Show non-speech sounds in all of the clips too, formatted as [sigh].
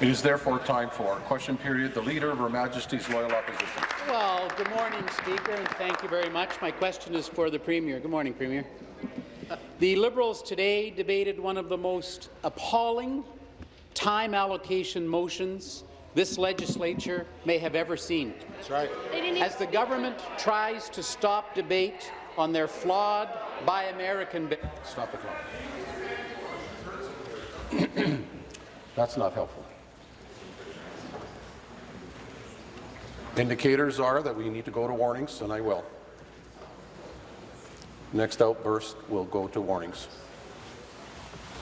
It is therefore time for question period. The Leader of Her Majesty's Loyal Opposition. Well, good morning, Speaker, and thank you very much. My question is for the Premier. Good morning, Premier. The Liberals today debated one of the most appalling time allocation motions this legislature may have ever seen. That's right. As the government tries to stop debate on their flawed Buy American bill. Stop the clock. That's not helpful. Indicators are that we need to go to warnings, and I will. Next outburst will go to warnings.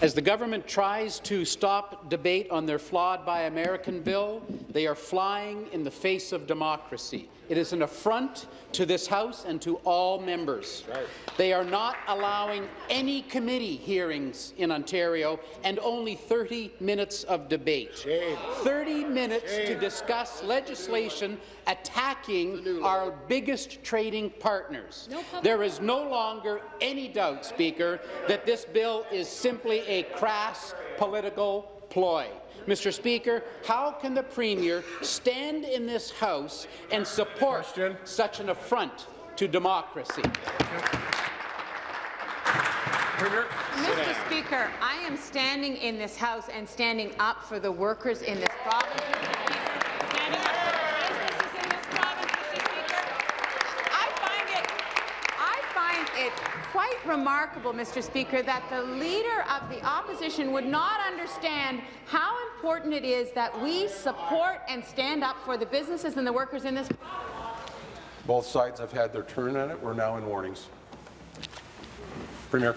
As the government tries to stop debate on their flawed Buy American bill, they are flying in the face of democracy. It is an affront to this House and to all members. Right. They are not allowing any committee hearings in Ontario and only 30 minutes of debate. Shame. 30 minutes Shame. to discuss legislation attacking our biggest trading partners. No there is no longer any doubt, Speaker, that this bill is simply a crass political ploy. Mr. Speaker, how can the Premier stand in this House and support Question. such an affront to democracy? Mr. Speaker, I am standing in this House and standing up for the workers in this province. Quite remarkable, Mr. Speaker, that the Leader of the Opposition would not understand how important it is that we support and stand up for the businesses and the workers in this Both sides have had their turn at it. We're now in warnings. Premier.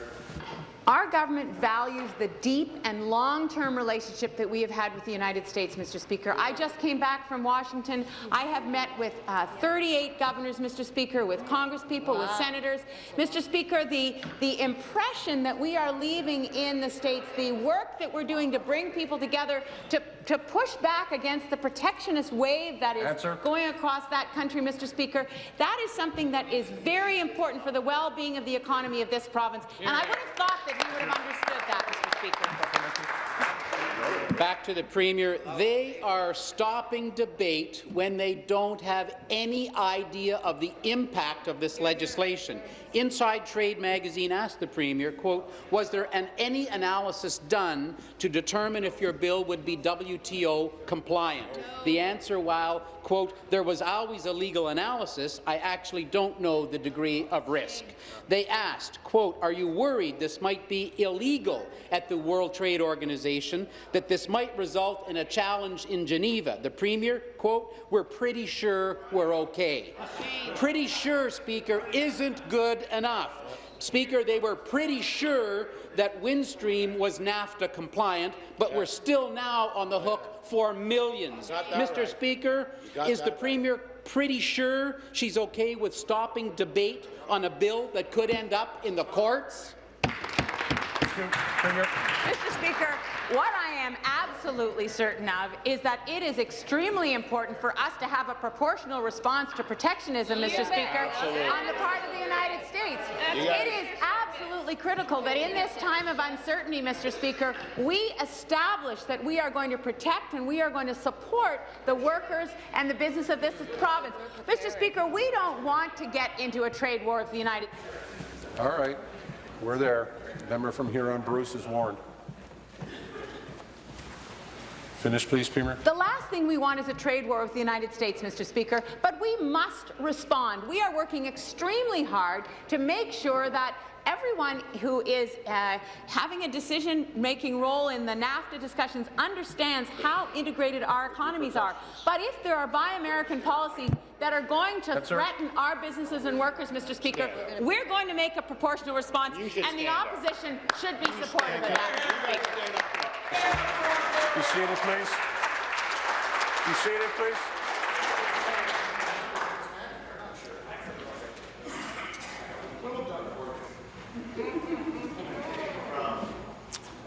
Our government values the deep and long-term relationship that we have had with the United States, Mr. Speaker. I just came back from Washington. I have met with uh, 38 governors, Mr. Speaker, with congresspeople, wow. with senators. Mr. Speaker, the, the impression that we are leaving in the states, the work that we're doing to bring people together, to, to push back against the protectionist wave that is Answer. going across that country, Mr. Speaker, that is something that is very important for the well-being of the economy of this province. And I would have thought that would have understood that, Mr. Speaker. Back to the Premier. They are stopping debate when they don't have any idea of the impact of this legislation. Inside Trade magazine asked the Premier, quote, was there an, any analysis done to determine if your bill would be WTO compliant? The answer, while, quote, there was always a legal analysis, I actually don't know the degree of risk. They asked, quote, are you worried this might be illegal at the World Trade Organization, that this might result in a challenge in Geneva? The Premier, quote, we're pretty sure we're okay. Pretty sure, Speaker, isn't good enough. Speaker, they were pretty sure that Windstream was NAFTA compliant, but we're still now on the hook for millions. Mr. Right. Speaker, is the Premier pretty sure she's okay with stopping debate on a bill that could end up in the courts? Mr. Speaker, what I am absolutely certain of is that it is extremely important for us to have a proportional response to protectionism, Mr. Speaker, absolutely. on the part of the United States. It is absolutely critical that in this time of uncertainty, Mr. Speaker, we establish that we are going to protect and we are going to support the workers and the business of this province. Mr. Speaker, we don't want to get into a trade war with the United States. All right. We're there. Member from Huron Bruce is warned. Finish, please, Premier. Thing we want is a trade war with the United States, Mr. Speaker, but we must respond. We are working extremely hard to make sure that everyone who is uh, having a decision-making role in the NAFTA discussions understands how integrated our economies are. But if there are Buy American policies that are going to threaten our businesses and workers, Mr. Speaker, we're going to make a proportional response, and the opposition up. should be supportive of that, You seated, please. You seated, please.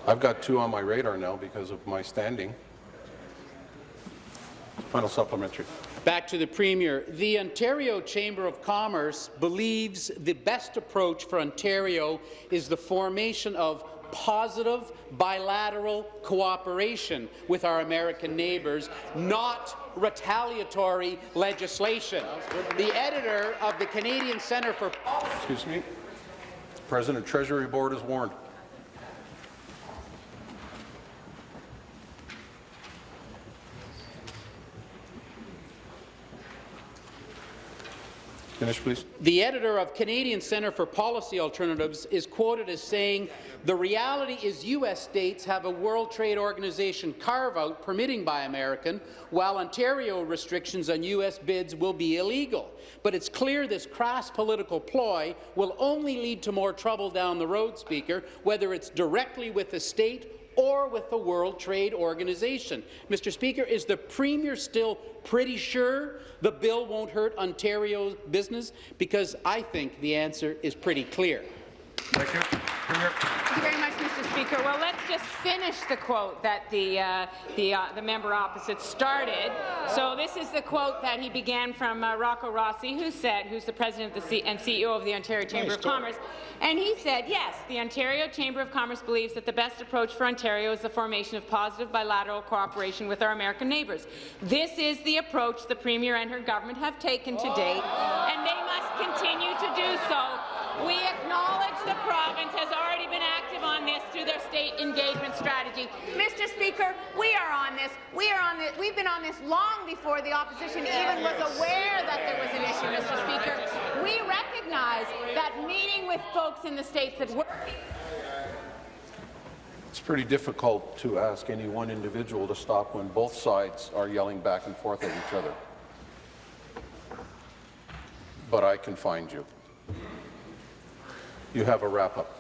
I've got two on my radar now because of my standing. Final supplementary. Back to the Premier. The Ontario Chamber of Commerce believes the best approach for Ontario is the formation of positive bilateral cooperation with our American neighbours, not retaliatory legislation. The editor of the Canadian Centre for Excuse me. President Treasury Board is warned. Finish, please. The editor of Canadian Centre for Policy Alternatives is quoted as saying, the reality is U.S. states have a World Trade Organization carve-out permitting Buy American, while Ontario restrictions on U.S. bids will be illegal. But it's clear this crass political ploy will only lead to more trouble down the road, Speaker, whether it's directly with the state or with the World Trade Organization. Mr. Speaker, is the Premier still pretty sure the bill won't hurt Ontario's business? Because I think the answer is pretty clear. Thank you. Thank you very much, Mr. Speaker. Well, let's just finish the quote that the uh, the, uh, the member opposite started. So this is the quote that he began from uh, Rocco Rossi, who said, who's the president of the C and CEO of the Ontario Chamber Nice of story. Commerce, and he said, yes, the Ontario Chamber of Commerce believes that the best approach for Ontario is the formation of positive bilateral cooperation with our American neighbours. This is the approach the Premier and her government have taken to date, and they must continue to do so. We acknowledge the province has already been active on this through their state engagement strategy. Mr. Speaker, we are on this. We are on this. We've been on this long before the opposition even was aware that there was an issue, Mr. Speaker. We recognize that meeting with folks in the states that work It's pretty difficult to ask any one individual to stop when both sides are yelling back and forth at each other. But I can find you. You have a wrap-up.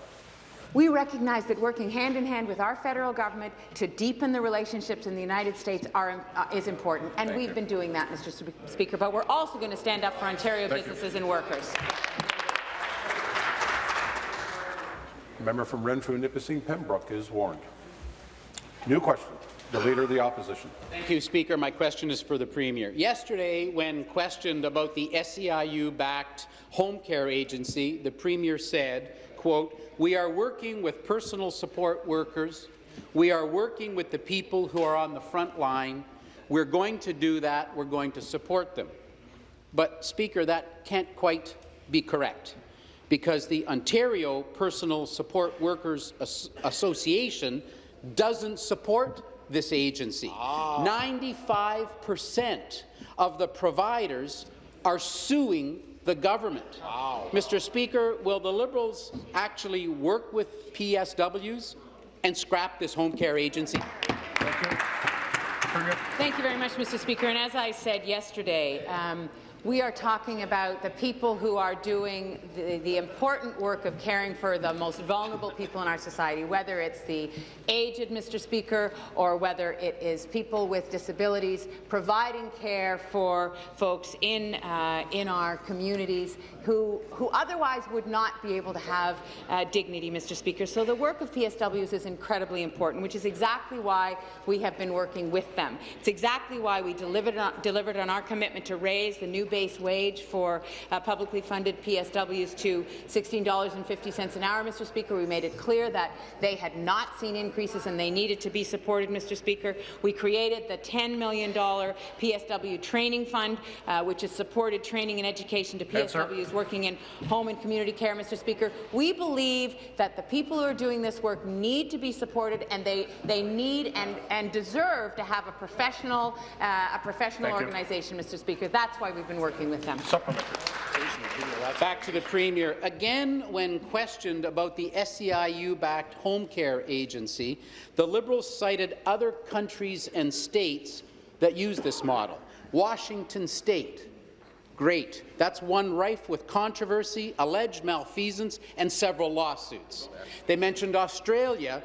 We recognize that working hand in hand with our federal government to deepen the relationships in the United States are, uh, is important, and Thank we've you. been doing that, Mr. Spe- Speaker. But we're also going to stand up for Ontario Thank you. businesses and workers. Member from Renfrew, Nipissing, Pembroke is warned. New question. The Leader of the Opposition. Thank you, Speaker. My question is for the Premier. Yesterday, when questioned about the SEIU-backed home care agency, the Premier said, quote, we are working with personal support workers. We are working with the people who are on the front line. We're going to do that. We're going to support them. But, Speaker, that can't quite be correct because the Ontario Personal Support Workers As- Association doesn't support this agency. 95% of the providers are suing the government. Mr. Speaker, will the Liberals actually work with PSWs and scrap this home care agency? Thank you. Thank you very much, Mr. Speaker. And as I said yesterday, um, we are talking about the people who are doing the, the important work of caring for the most vulnerable people in our society, whether it's the aged, Mr. Speaker, or whether it is people with disabilities, providing care for folks in, uh, in our communities who, who otherwise would not be able to have uh, dignity, Mr. Speaker. So the work of PSWs is incredibly important, which is exactly why we have been working with them. It's exactly why we delivered on, delivered on our commitment to raise the new base wage for uh, publicly funded PSWs to $16.50 an hour, Mr. Speaker. We made it clear that they had not seen increases and they needed to be supported, Mr. Speaker. We created the $10 million PSW training fund, uh, which has supported training and education to Yes. PSWs working in home and community care, Mr. Speaker. We believe that the people who are doing this work need to be supported, and they they need and and deserve to have a professional uh, a professional Thank you. organization, Mr. Speaker. That's why we've been working with them. Back to the Premier. Again, when questioned about the SEIU-backed home care agency, the Liberals cited other countries and states that use this model. Washington State, great. That's one rife with controversy, alleged malfeasance, and several lawsuits. They mentioned Australia,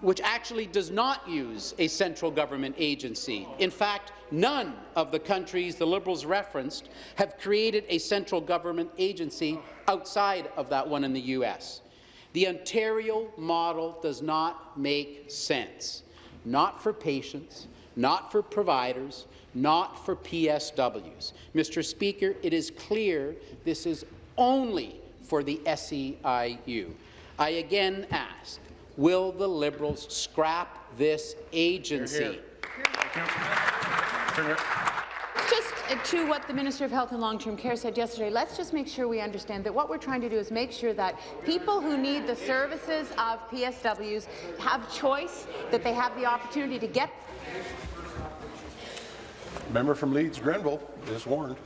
which actually does not use a central government agency. In fact, none of the countries the Liberals referenced have created a central government agency outside of that one in the U.S. The Ontario model does not make sense, not for patients, not for providers, not for PSWs. Mr. Speaker, it is clear this is only for the SEIU. I again ask, will the Liberals scrap this agency? Thank you. Premier. Just uh, to what the Minister of Health and Long-Term Care said yesterday, let's just make sure we understand that what we're trying to do is make sure that people who need the services of PSWs have choice, that they have the opportunity to get Member from Leeds Grenville is warned.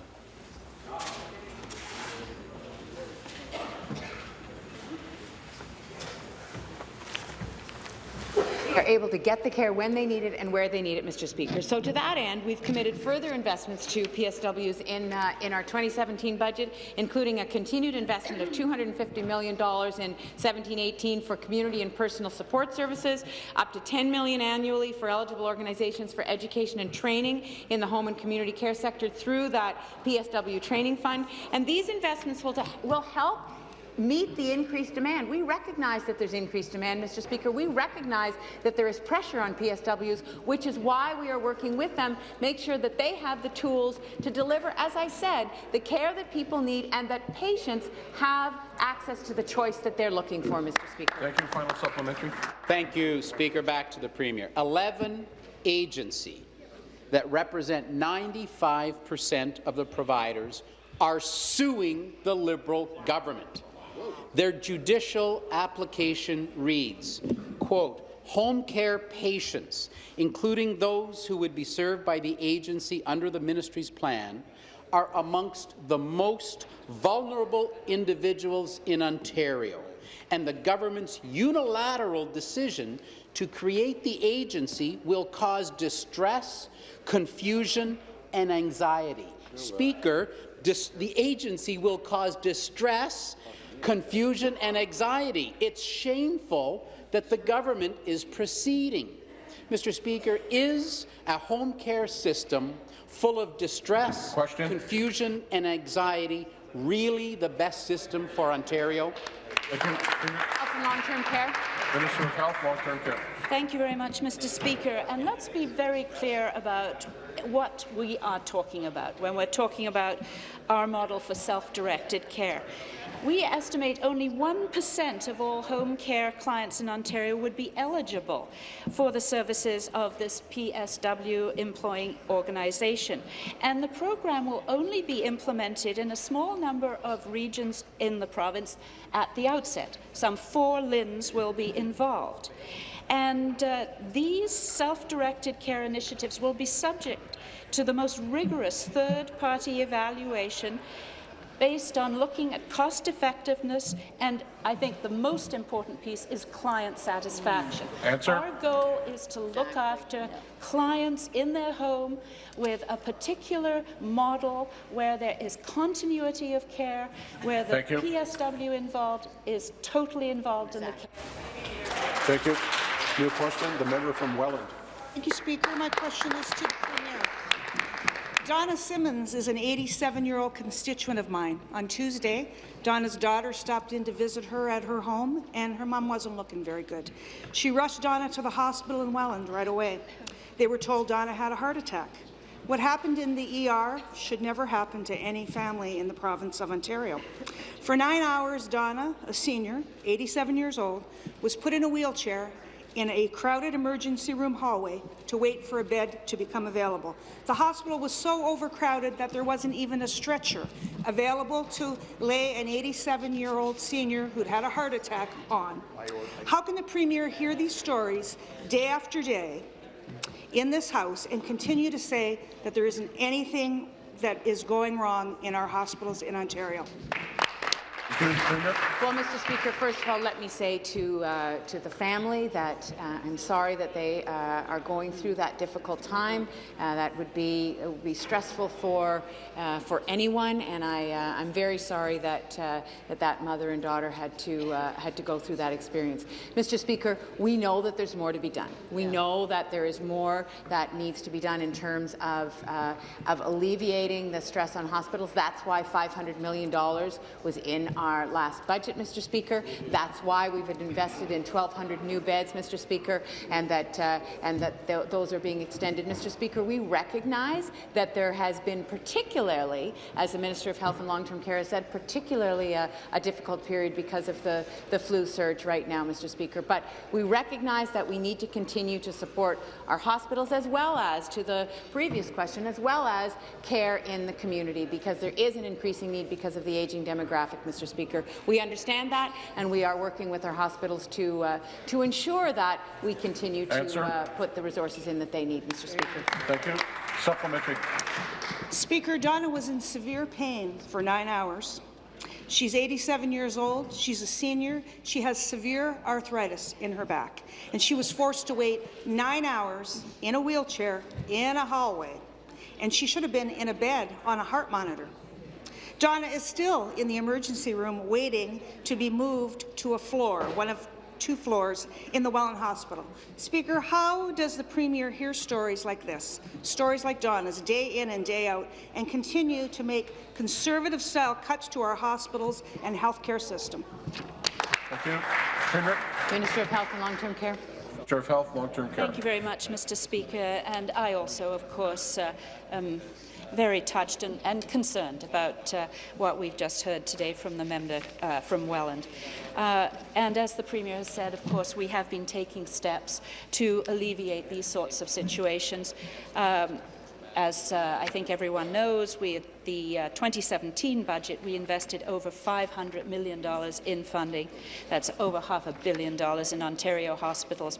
Able to get the care when they need it and where they need it, Mr. Speaker. So to that end, we've committed further investments to PSWs in, uh, in our 2017 budget, including a continued investment of $250 million in 17-18 for community and personal support services, up to 10 million annually for eligible organizations for education and training in the home and community care sector through that PSW training fund. And these investments will, will help meet the increased demand. We recognize that there's increased demand, Mr. Speaker. We recognize that there is pressure on PSWs, which is why we are working with them, make sure that they have the tools to deliver, as I said, the care that people need and that patients have access to the choice that they're looking for, Mr. Speaker. Thank you. Final supplementary. Thank you, Speaker. Back to the Premier. 11 agency that represent 95 per cent of the providers are suing the Liberal government. Their judicial application reads, quote, home care patients, including those who would be served by the agency under the ministry's plan, are amongst the most vulnerable individuals in Ontario, and the government's unilateral decision to create the agency will cause distress, confusion, and anxiety. Oh, Speaker, the agency will cause distress, confusion and anxiety. It's shameful that the government is proceeding. Mr. Speaker, is a home care system full of distress, Question. confusion and anxiety really the best system for Ontario? Thank Health and long-term care. Minister of Health, Long-Term Care. Thank you very much, Mr. Speaker. And let's be very clear about what we are talking about when we're talking about our model for self-directed care. We estimate only 1% of all home care clients in Ontario would be eligible for the services of this PSW employing organisation. And the program will only be implemented in a small number of regions in the province at the outset. Some four LHINs will be involved. And uh, these self-directed care initiatives will be subject to the most rigorous third-party evaluation based on looking at cost effectiveness and I think the most important piece is client satisfaction. Answer. Our goal is to look after clients in their home with a particular model where there is continuity of care, where the PSW involved is totally involved in the care. Thank you. New question, the member from Welland. Thank you, Speaker. My question is to the Premier. Donna Simmons is an 87-year-old constituent of mine. On Tuesday, Donna's daughter stopped in to visit her at her home, and her mom wasn't looking very good. She rushed Donna to the hospital in Welland right away. They were told Donna had a heart attack. What happened in the ER should never happen to any family in the province of Ontario. For nine hours, Donna, a senior, 87 years old, was put in a wheelchair in a crowded emergency room hallway to wait for a bed to become available. The hospital was so overcrowded that there wasn't even a stretcher available to lay an 87-year-old senior who'd had a heart attack on. How can the Premier hear these stories day after day in this House and continue to say that there isn't anything that is going wrong in our hospitals in Ontario? Well, Mr. Speaker, first of all, let me say to uh, to the family that uh, I'm sorry that they uh, are going through that difficult time. Uh, that would be would be stressful for uh, for anyone, and I uh, I'm very sorry that that that mother and daughter had to had to go through that experience. Mr. Speaker, we know that there's more to be done. We yeah. know that there is more that needs to be done in terms of of alleviating the stress on hospitals. That's why 500 million dollars was in our last budget, Mr. Speaker. That's why we've invested in 1,200 new beds, Mr. Speaker, and that, uh, and that th those are being extended. Mr. Speaker, we recognize that there has been particularly, as the Minister of Health and Long-Term Care has said, particularly a, a difficult period because of the, the flu surge right now, Mr. Speaker. But we recognize that we need to continue to support our hospitals as well as, to the previous question, as well as care in the community because there is an increasing need because of the aging demographic, Mr. Speaker. We understand that and we are working with our hospitals to, uh, to ensure that we continue to uh, put the resources in that they need, Mr. Speaker. Thank you. Supplementary. Speaker, Donna was in severe pain for nine hours. She's 87 years old. She's a senior. She has severe arthritis in her back. And she was forced to wait nine hours in a wheelchair in a hallway. And she should have been in a bed on a heart monitor. Donna is still in the emergency room waiting to be moved to a floor, one of two floors in the Welland Hospital. Speaker, how does the Premier hear stories like this, stories like Donna's, day in and day out, and continue to make conservative-style cuts to our hospitals and healthcare system? Thank you. Premier. Minister of Health and Long-Term Care. Minister of Health, Long-Term Care. Thank you very much, Mr. Speaker. And I also, of course, uh, am very touched and, and concerned about uh, what we've just heard today from the member uh, from Welland. Uh, and as the Premier has said, of course, we have been taking steps to alleviate these sorts of situations. Um, as uh, I think everyone knows, we, the uh, 2017 budget, we invested over $500 million in funding. That's over half a billion dollars in Ontario hospitals,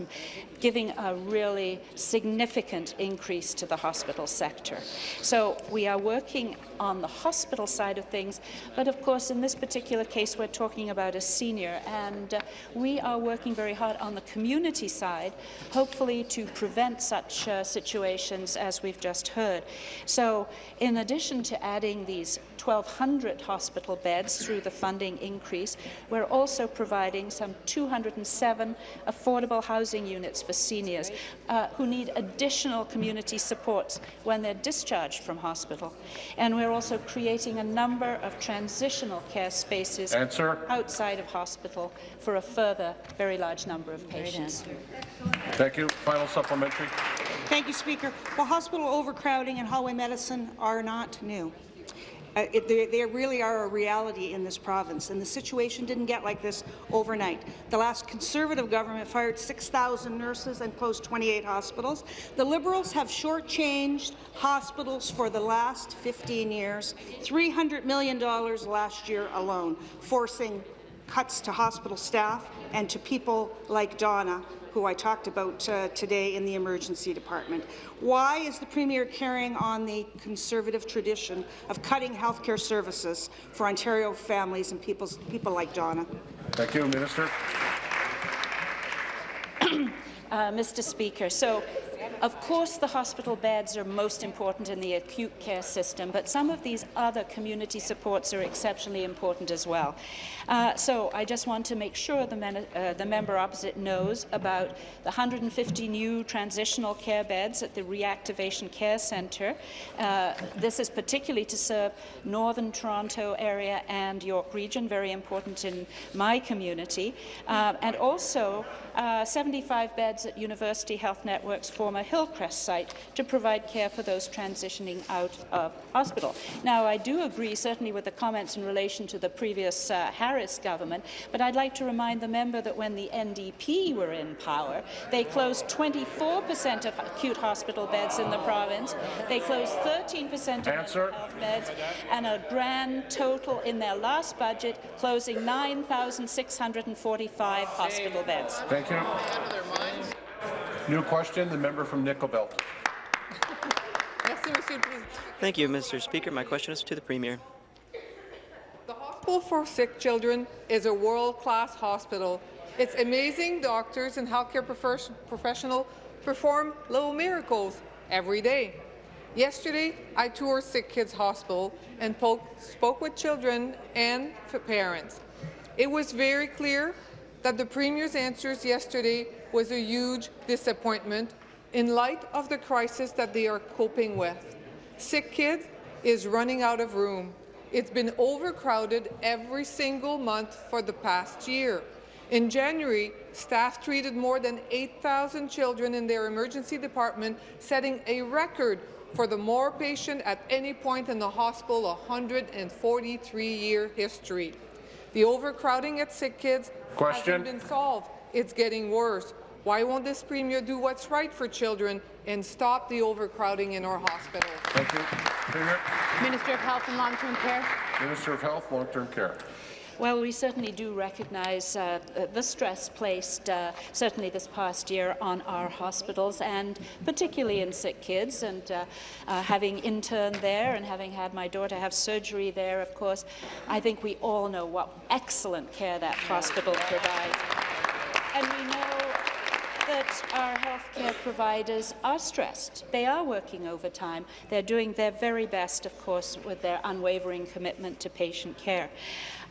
giving a really significant increase to the hospital sector. So we are working on the hospital side of things, but of course, in this particular case, we're talking about a senior, and uh, we are working very hard on the community side, hopefully to prevent such uh, situations as we've just heard. So in addition to adding these 1,200 hospital beds through the funding increase, we're also providing some 207 affordable housing units for seniors uh, who need additional community supports when they're discharged from hospital. And we're also creating a number of transitional care spaces Answer. outside of hospital for a further very large number of patients. Thank you. Final supplementary. Thank you, Speaker. Well, hospital overcrowding and hallway medicine are not new. It, they, they really are a reality in this province, and the situation didn't get like this overnight. The last Conservative government fired 6,000 nurses and closed 28 hospitals. The Liberals have shortchanged hospitals for the last 15 years, $300 million last year alone, forcing cuts to hospital staff and to people like Donna, who I talked about uh, today in the emergency department. Why is the Premier carrying on the Conservative tradition of cutting healthcare services for Ontario families and people's, people like Donna? Thank you, Minister. Uh, Mr. Speaker, so of course the hospital beds are most important in the acute care system, but some of these other community supports are exceptionally important as well. Uh, so I just want to make sure the, uh, the, member opposite knows about the 150 new transitional care beds at the Reactivation Care Centre. Uh, this is particularly to serve Northern Toronto area and York Region, very important in my community, uh, and also uh, 75 beds at University Health Network's former Hillcrest site to provide care for those transitioning out of hospital. Now, I do agree certainly with the comments in relation to the previous uh, Harris government, but I'd like to remind the member that when the NDP were in power, they closed 24% of acute hospital beds in the province. They closed 13% of Answer. health beds, and a grand total in their last budget, closing 9,645 hospital beds. Thank you. New question, the member from Nickel Belt. Thank you, Mr. Speaker. My question is to the Premier. The Hospital for Sick Children is a world-class hospital. Its amazing doctors and healthcare professionals perform little miracles every day. Yesterday, I toured Sick Kids Hospital and spoke with children and parents. It was very clear that the Premier's answers yesterday was a huge disappointment in light of the crisis that they are coping with. Sick Kids is running out of room. It's been overcrowded every single month for the past year. In January, staff treated more than 8,000 children in their emergency department, setting a record for the more patient at any point in the hospital 143-year history. The overcrowding at sick kids Question. hasn't been solved. It's getting worse. Why won't this Premier do what's right for children and stop the overcrowding in our hospitals? Thank you. Premier. Minister of Health and Long-Term Care. Minister of Health, Long-Term Care. Well, we certainly do recognise uh, the stress placed, uh, certainly this past year, on our hospitals, and particularly in sick kids. And uh, uh, having interned there and having had my daughter have surgery there, of course, I think we all know what excellent care that hospital provides. And we know that our healthcare providers are stressed. They are working overtime. They're doing their very best, of course, with their unwavering commitment to patient care.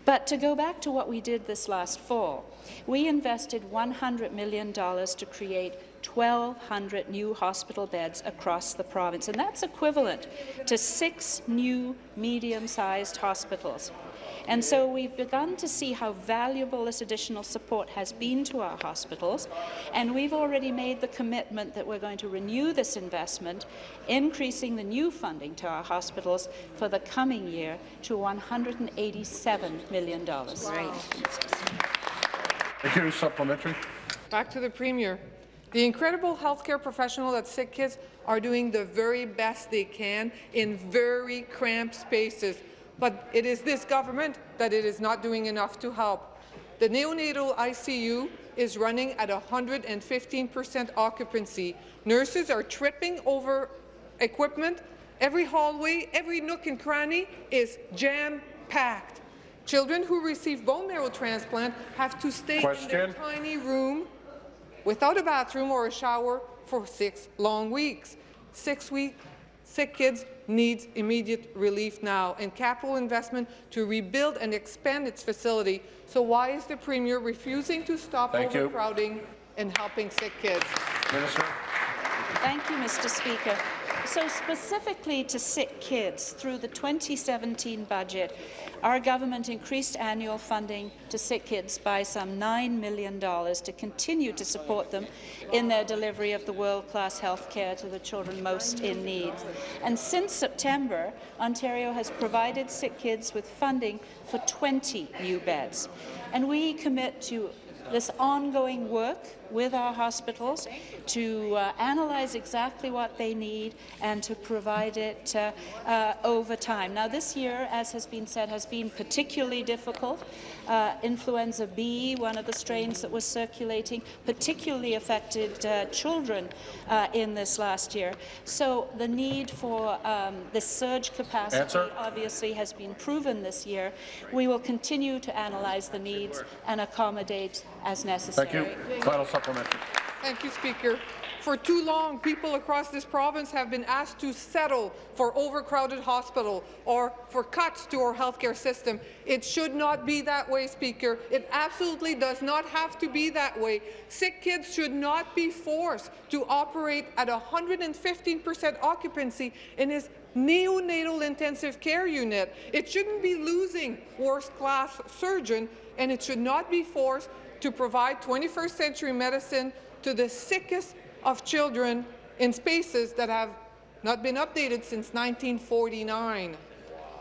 But to go back to what we did this last fall, we invested $100 million to create 1,200 new hospital beds across the province, and that's equivalent to six new medium-sized hospitals. And so we've begun to see how valuable this additional support has been to our hospitals, and we've already made the commitment that we're going to renew this investment, increasing the new funding to our hospitals for the coming year to $187 million. Right. Thank you. Supplementary. Back to the Premier. The incredible healthcare professionals at Sick Kids are doing the very best they can in very cramped spaces, but it is this government that it is not doing enough to help. The neonatal ICU is running at 115 percent occupancy. Nurses are tripping over equipment. Every hallway, every nook and cranny is jam-packed. Children who receive bone marrow transplant have to stay in their tiny room without a bathroom or a shower for six long weeks. Six week, sick kids needs immediate relief now and capital investment to rebuild and expand its facility. So why is the Premier refusing to stop Thank you. overcrowding and helping sick kids? Minister. Thank you, Mr. Speaker. So specifically to sick kids, through the 2017 budget, our government increased annual funding to sick kids by some $9 million to continue to support them in their delivery of the world-class health care to the children most in need. And since September, Ontario has provided sick kids with funding for 20 new beds. And we commit to this ongoing work with our hospitals to uh, analyze exactly what they need and to provide it uh, uh, over time. Now, this year, as has been said, has been particularly difficult. Uh, influenza B, one of the strains that was circulating, particularly affected uh, children uh, in this last year. So the need for um, this surge capacity Answer. obviously has been proven this year. We will continue to analyze the needs and accommodate as necessary. Thank you. Final supplementary. Thank you, Speaker. For too long, people across this province have been asked to settle for overcrowded hospital or for cuts to our healthcare system. It should not be that way, Speaker. It absolutely does not have to be that way. Sick kids should not be forced to operate at 115 percent occupancy in his neonatal intensive care unit. It shouldn't be losing worst-class surgeon, and it should not be forced to provide 21st century medicine to the sickest of children in spaces that have not been updated since 1949.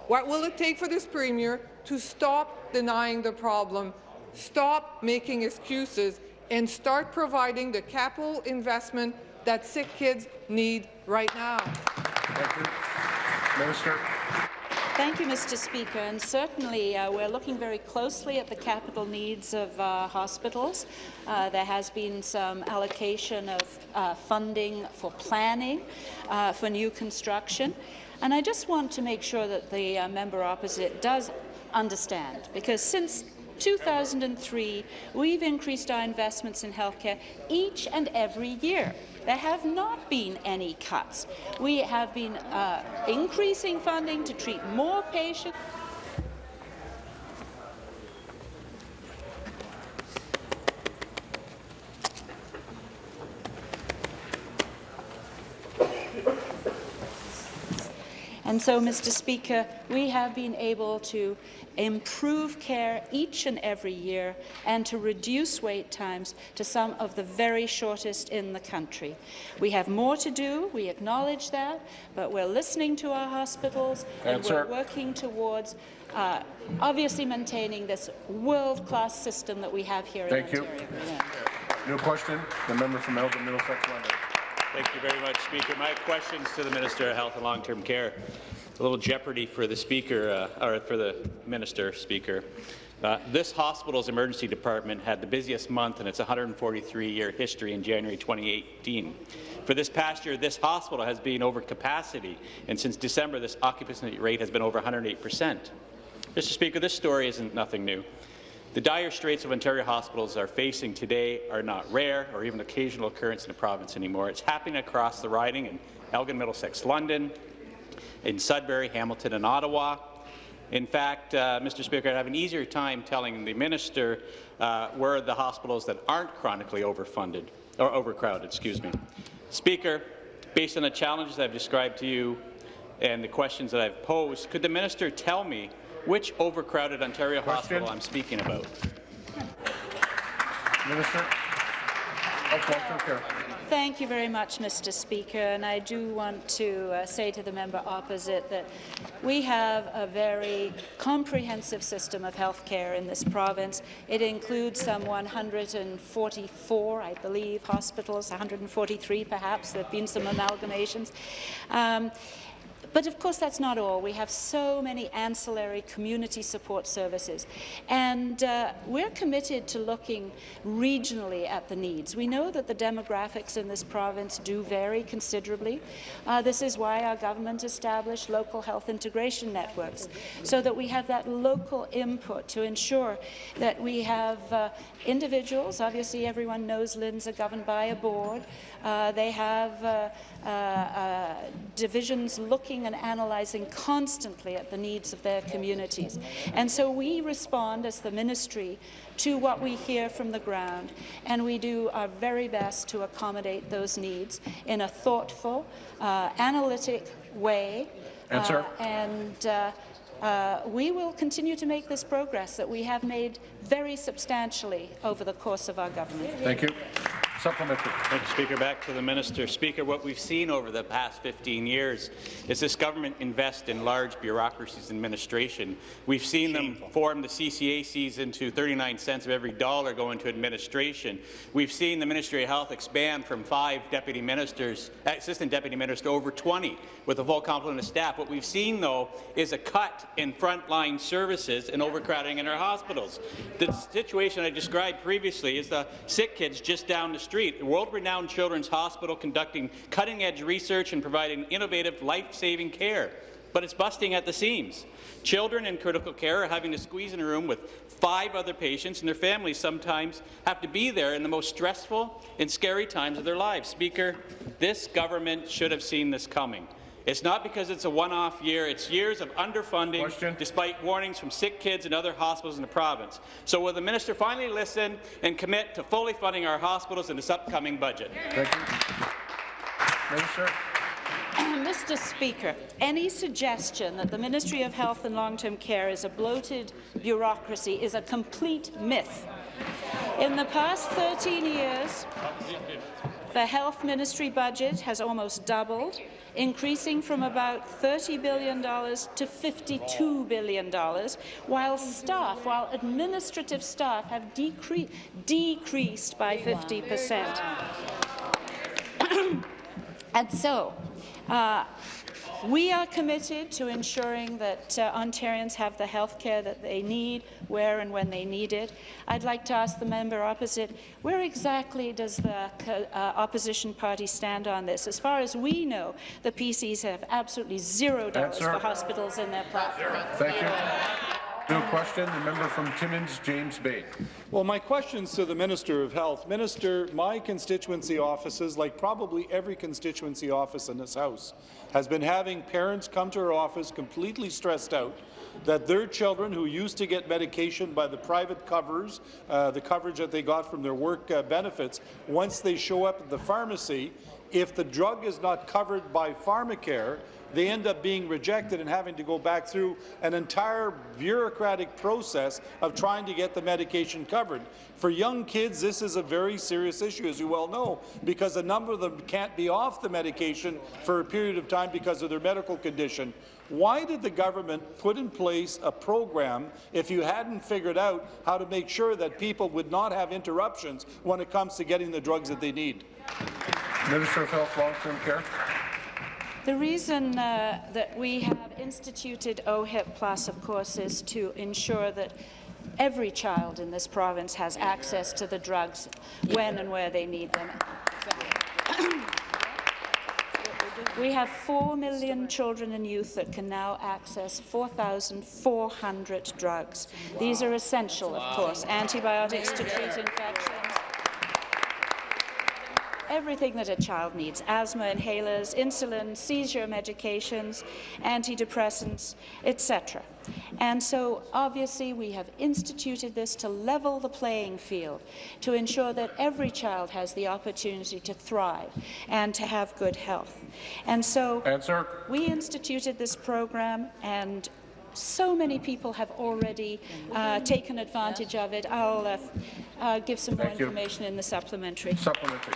What will it take for this Premier to stop denying the problem, stop making excuses, and start providing the capital investment that sick kids need right now? Thank you. Minister. Thank you, Mr. Speaker. And certainly, uh, we're looking very closely at the capital needs of uh, hospitals. Uh, there has been some allocation of uh, funding for planning uh, for new construction. And I just want to make sure that the uh, member opposite does understand, because since 2003, we've increased our investments in healthcare each and every year. There have not been any cuts. We have been uh, increasing funding to treat more patients. And so, Mr. Speaker, we have been able to improve care each and every year and to reduce wait times to some of the very shortest in the country. We have more to do, we acknowledge that, but we're listening to our hospitals and we're working towards uh, obviously maintaining this world-class system that we have here Thank in you. Ontario. Yeah. New question, the member from Elgin Middlesex London. Thank you very much, Speaker. My questions to the Minister of Health and Long-Term Care. A little jeopardy for the Speaker, uh, or for the Minister, Speaker. Uh, this hospital's emergency department had the busiest month in its 143-year history in January 2018. For this past year, this hospital has been over capacity, and since December, this occupancy rate has been over 108 percent. Mr. Speaker, this story isn't nothing new. The dire straits of Ontario hospitals are facing today are not rare or even occasional occurrence in the province anymore. It's happening across the riding in Elgin, Middlesex, London, in Sudbury, Hamilton, and Ottawa. In fact, uh, Mr. Speaker, I'd have an easier time telling the minister uh, where the hospitals that aren't chronically overfunded or overcrowded. Excuse me, Speaker. Based on the challenges I've described to you and the questions that I've posed, could the minister tell me which overcrowded Ontario Question. hospital I'm speaking about? Minister of Long-Term Care. Thank you very much, Mr. Speaker. And I do want to uh, say to the member opposite that we have a very comprehensive system of health care in this province. It includes some 144, I believe, hospitals, 143 perhaps. There have been some amalgamations. Um, but of course, that's not all. We have so many ancillary community support services. And uh, we're committed to looking regionally at the needs. We know that the demographics in this province do vary considerably. Uh, this is why our government established local health integration networks, so that we have that local input to ensure that we have uh, individuals, obviously everyone knows LHINs are governed by a board, uh, they have uh, uh, divisions looking and analysing constantly at the needs of their communities. And so we respond as the ministry to what we hear from the ground, and we do our very best to accommodate those needs in a thoughtful, uh, analytic way. Answer. And uh, uh, we will continue to make this progress that we have made very substantially over the course of our government. Thank you. Supplementary. Thank you, Speaker. Back to the minister. Speaker, what we've seen over the past 15 years is this government invest in large bureaucracies and administration. We've seen them form the CCACs into 39 cents of every dollar go into administration. We've seen the Ministry of Health expand from five deputy ministers, assistant deputy ministers, to over 20 with a full complement of staff. What we've seen, though, is a cut in frontline services and overcrowding in our hospitals. The situation I described previously is the sick kids just down the street, a world-renowned children's hospital conducting cutting-edge research and providing innovative, life-saving care. But it's busting at the seams. Children in critical care are having to squeeze in a room with five other patients, and their families sometimes have to be there in the most stressful and scary times of their lives. Speaker, this government should have seen this coming. It's not because it's a one-off year. It's years of underfunding, Question. despite warnings from sick kids and other hospitals in the province. So will the minister finally listen and commit to fully funding our hospitals in this upcoming budget? Thank you. [clears throat] Minister. Mr. Speaker, any suggestion that the Ministry of Health and Long-Term Care is a bloated bureaucracy is a complete myth. In the past 13 years, the Health Ministry budget has almost doubled, increasing from about $30 billion to $52 billion, while staff, while administrative staff have decre decreased by 50 percent. [clears throat] And so, uh, we are committed to ensuring that uh, Ontarians have the health care that they need, where and when they need it. I'd like to ask the member opposite, where exactly does the uh, opposition party stand on this? As far as we know, the PCs have absolutely zero dollars Answer. for hospitals in their platform. Thank you. No question, the member from Timmins, James Bay. Well, my question's to the Minister of Health. Minister, my constituency offices, like probably every constituency office in this House, has been having parents come to our office completely stressed out that their children who used to get medication by the private covers, uh, the coverage that they got from their work uh, benefits, once they show up at the pharmacy, if the drug is not covered by pharmacare, they end up being rejected and having to go back through an entire bureaucratic process of trying to get the medication covered. For young kids, this is a very serious issue, as you well know, because a number of them can't be off the medication for a period of time because of their medical condition. Why did the government put in place a program if you hadn't figured out how to make sure that people would not have interruptions when it comes to getting the drugs that they need? Minister of Health, Long-Term Care. The reason uh, that we have instituted OHIP Plus, of course, is to ensure that every child in this province has access to the drugs when and where they need them. [coughs] We have 4 million children and youth that can now access 4,400 drugs. These are essential, of course, antibiotics to treat infections, everything that a child needs, asthma inhalers, insulin, seizure medications, antidepressants, etc. And so, obviously, we have instituted this to level the playing field, to ensure that every child has the opportunity to thrive and to have good health. And so, Answer. we instituted this program, and so many people have already uh, taken advantage of it. I'll uh, uh, give some more Thank you. information in the supplementary. Supplementary.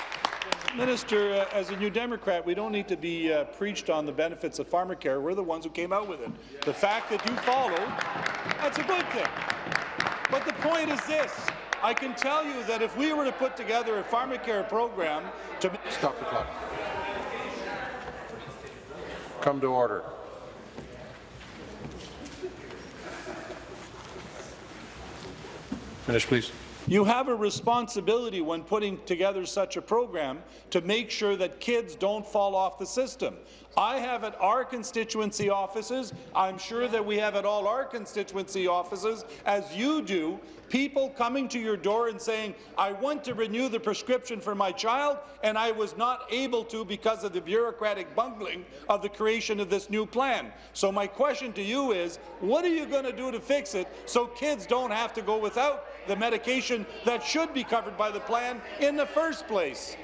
Minister, uh, as a New Democrat, we don't need to be uh, preached on the benefits of pharmacare. We're the ones who came out with it. The fact that you followed, that's a good thing. But the point is this. I can tell you that if we were to put together a pharmacare program to... Stop the clock. Come to order. Finish, please. You have a responsibility when putting together such a program to make sure that kids don't fall off the system. I have at our constituency offices, I'm sure that we have at all our constituency offices, as you do, people coming to your door and saying, I want to renew the prescription for my child, and I was not able to because of the bureaucratic bungling of the creation of this new plan. So my question to you is, what are you going to do to fix it so kids don't have to go without the medication that should be covered by the plan in the first place?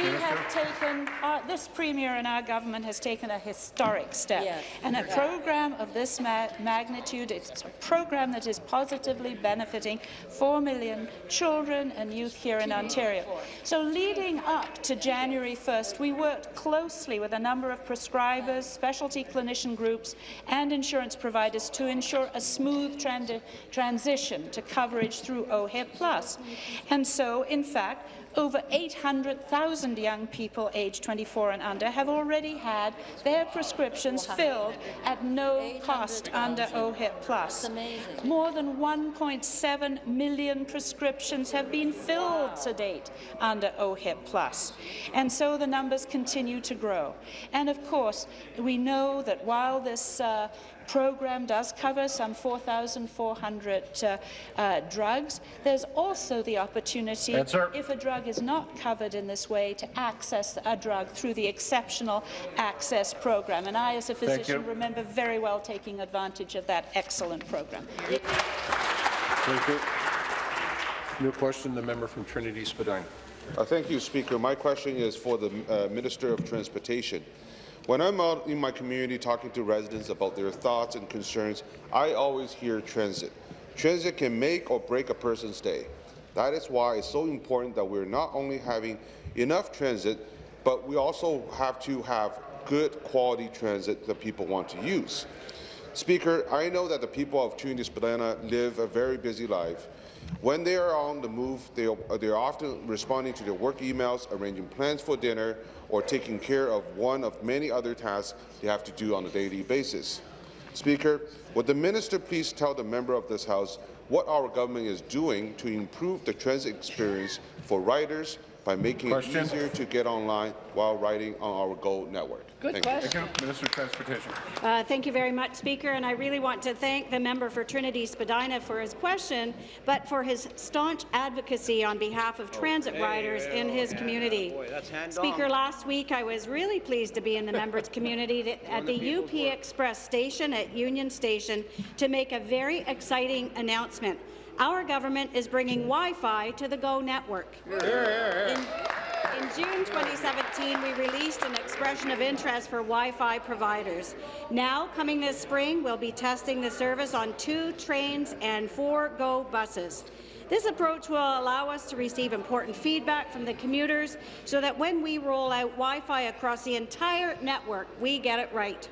We have taken, uh, this Premier and our government has taken a historic step. Yes. And a program of this ma magnitude, it's a program that is positively benefiting 4 million children and youth here in Ontario. So leading up to January 1st, we worked closely with a number of prescribers, specialty clinician groups and insurance providers to ensure a smooth tran transition to coverage through OHIP Plus. And so, in fact, over 800,000 young people aged 24 and under have already had their prescriptions filled at no cost under OHIP Plus. More than 1.7 million prescriptions have been filled to date under OHIP Plus. And so the numbers continue to grow. And of course, we know that while this uh, program does cover some 4,400 uh, uh, drugs. There's also the opportunity, Answer. if a drug is not covered in this way, to access a drug through the Exceptional Access Program. And I, as a physician, remember very well taking advantage of that excellent program. Thank you. New question, the member from Trinity Spadina. Uh, thank you, Speaker. My question is for the uh, Minister of Transportation. When I'm out in my community talking to residents about their thoughts and concerns, I always hear transit. Transit can make or break a person's day. That is why it's so important that we're not only having enough transit, but we also have to have good quality transit that people want to use. Speaker, I know that the people of Trinity Spadina live a very busy life. When they are on the move, they are, they are often responding to their work emails, arranging plans for dinner, or taking care of one of many other tasks they have to do on a daily basis. Speaker, would the minister please tell the member of this House what our government is doing to improve the transit experience for riders by making Question. it easier to get online while riding on our GO network? Good Thank you. Thank you. Minister of Transportation. Uh, thank you very much, Speaker, and I really want to thank the member for Trinity Spadina for his question, but for his staunch advocacy on behalf of transit riders in his community. Speaker, last week I was really pleased to be in the member's [laughs] community to- at the UP Express station at Union Station to make a very exciting announcement. Our government is bringing Wi-Fi to the GO network. In, in June 2017, we released an expression of interest for Wi-Fi providers. Now, coming this spring, we'll be testing the service on two trains and four GO buses. This approach will allow us to receive important feedback from the commuters so that when we roll out Wi-Fi across the entire network, we get it right.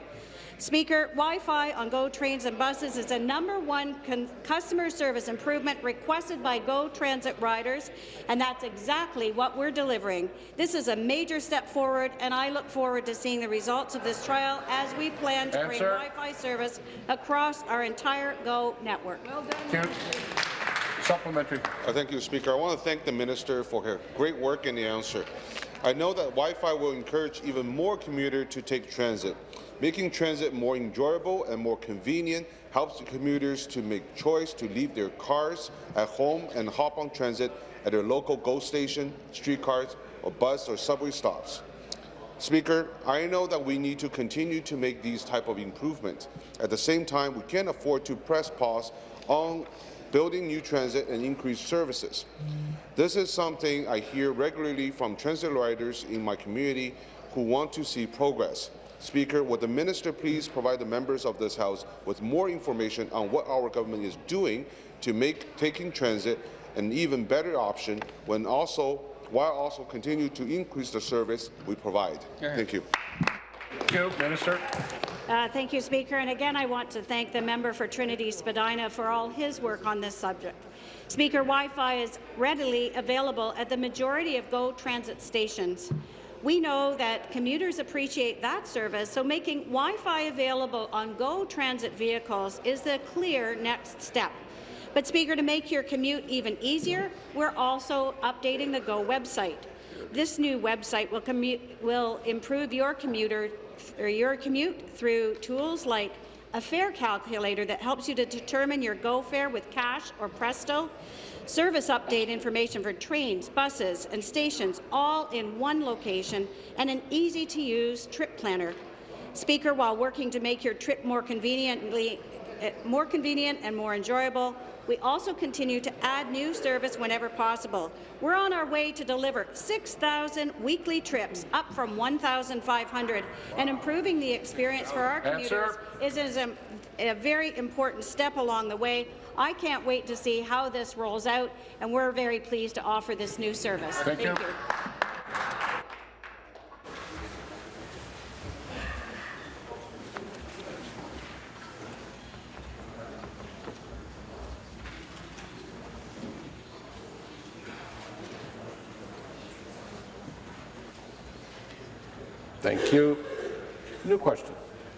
Speaker, Wi-Fi on GO trains and buses is a number one customer service improvement requested by GO Transit riders, and that's exactly what we're delivering. This is a major step forward, and I look forward to seeing the results of this trial as we plan to bring Wi-Fi service across our entire GO network. Well done. Supplementary. Uh, thank you, Speaker. I want to thank the minister for her great work in the answer. I know that Wi-Fi will encourage even more commuters to take transit. Making transit more enjoyable and more convenient helps commuters to make choice to leave their cars at home and hop on transit at their local GO station, streetcars, or bus or subway stops. Speaker, I know that we need to continue to make these type of improvements. At the same time, we can't afford to press pause on building new transit and increased services. This is something I hear regularly from transit riders in my community who want to see progress. Speaker, would the minister please provide the members of this House with more information on what our government is doing to make taking transit an even better option when also while also continue to increase the service we provide. Thank you. Thank you, Minister. Uh, thank you, Speaker. And again, I want to thank the member for Trinity Spadina for all his work on this subject. Speaker, Wi-Fi is readily available at the majority of GO transit stations. We know that commuters appreciate that service, so making Wi-Fi available on GO transit vehicles is the clear next step. But, Speaker, to make your commute even easier, we're also updating the GO website. This new website will, will improve your commuter your commute through tools like a fare calculator that helps you to determine your GO fare with cash or Presto, service update information for trains, buses and stations all in one location, and an easy-to-use trip planner. Speaker, while working to make your trip more conveniently eh, more convenient and more enjoyable, we also continue to add new service whenever possible. We're on our way to deliver 6,000 weekly trips, up from 1,500, and improving the experience for our commuters is a, a very important step along the way. I can't wait to see how this rolls out, and we're very pleased to offer this new service. Thank, Thank you. you. Thank you. New question.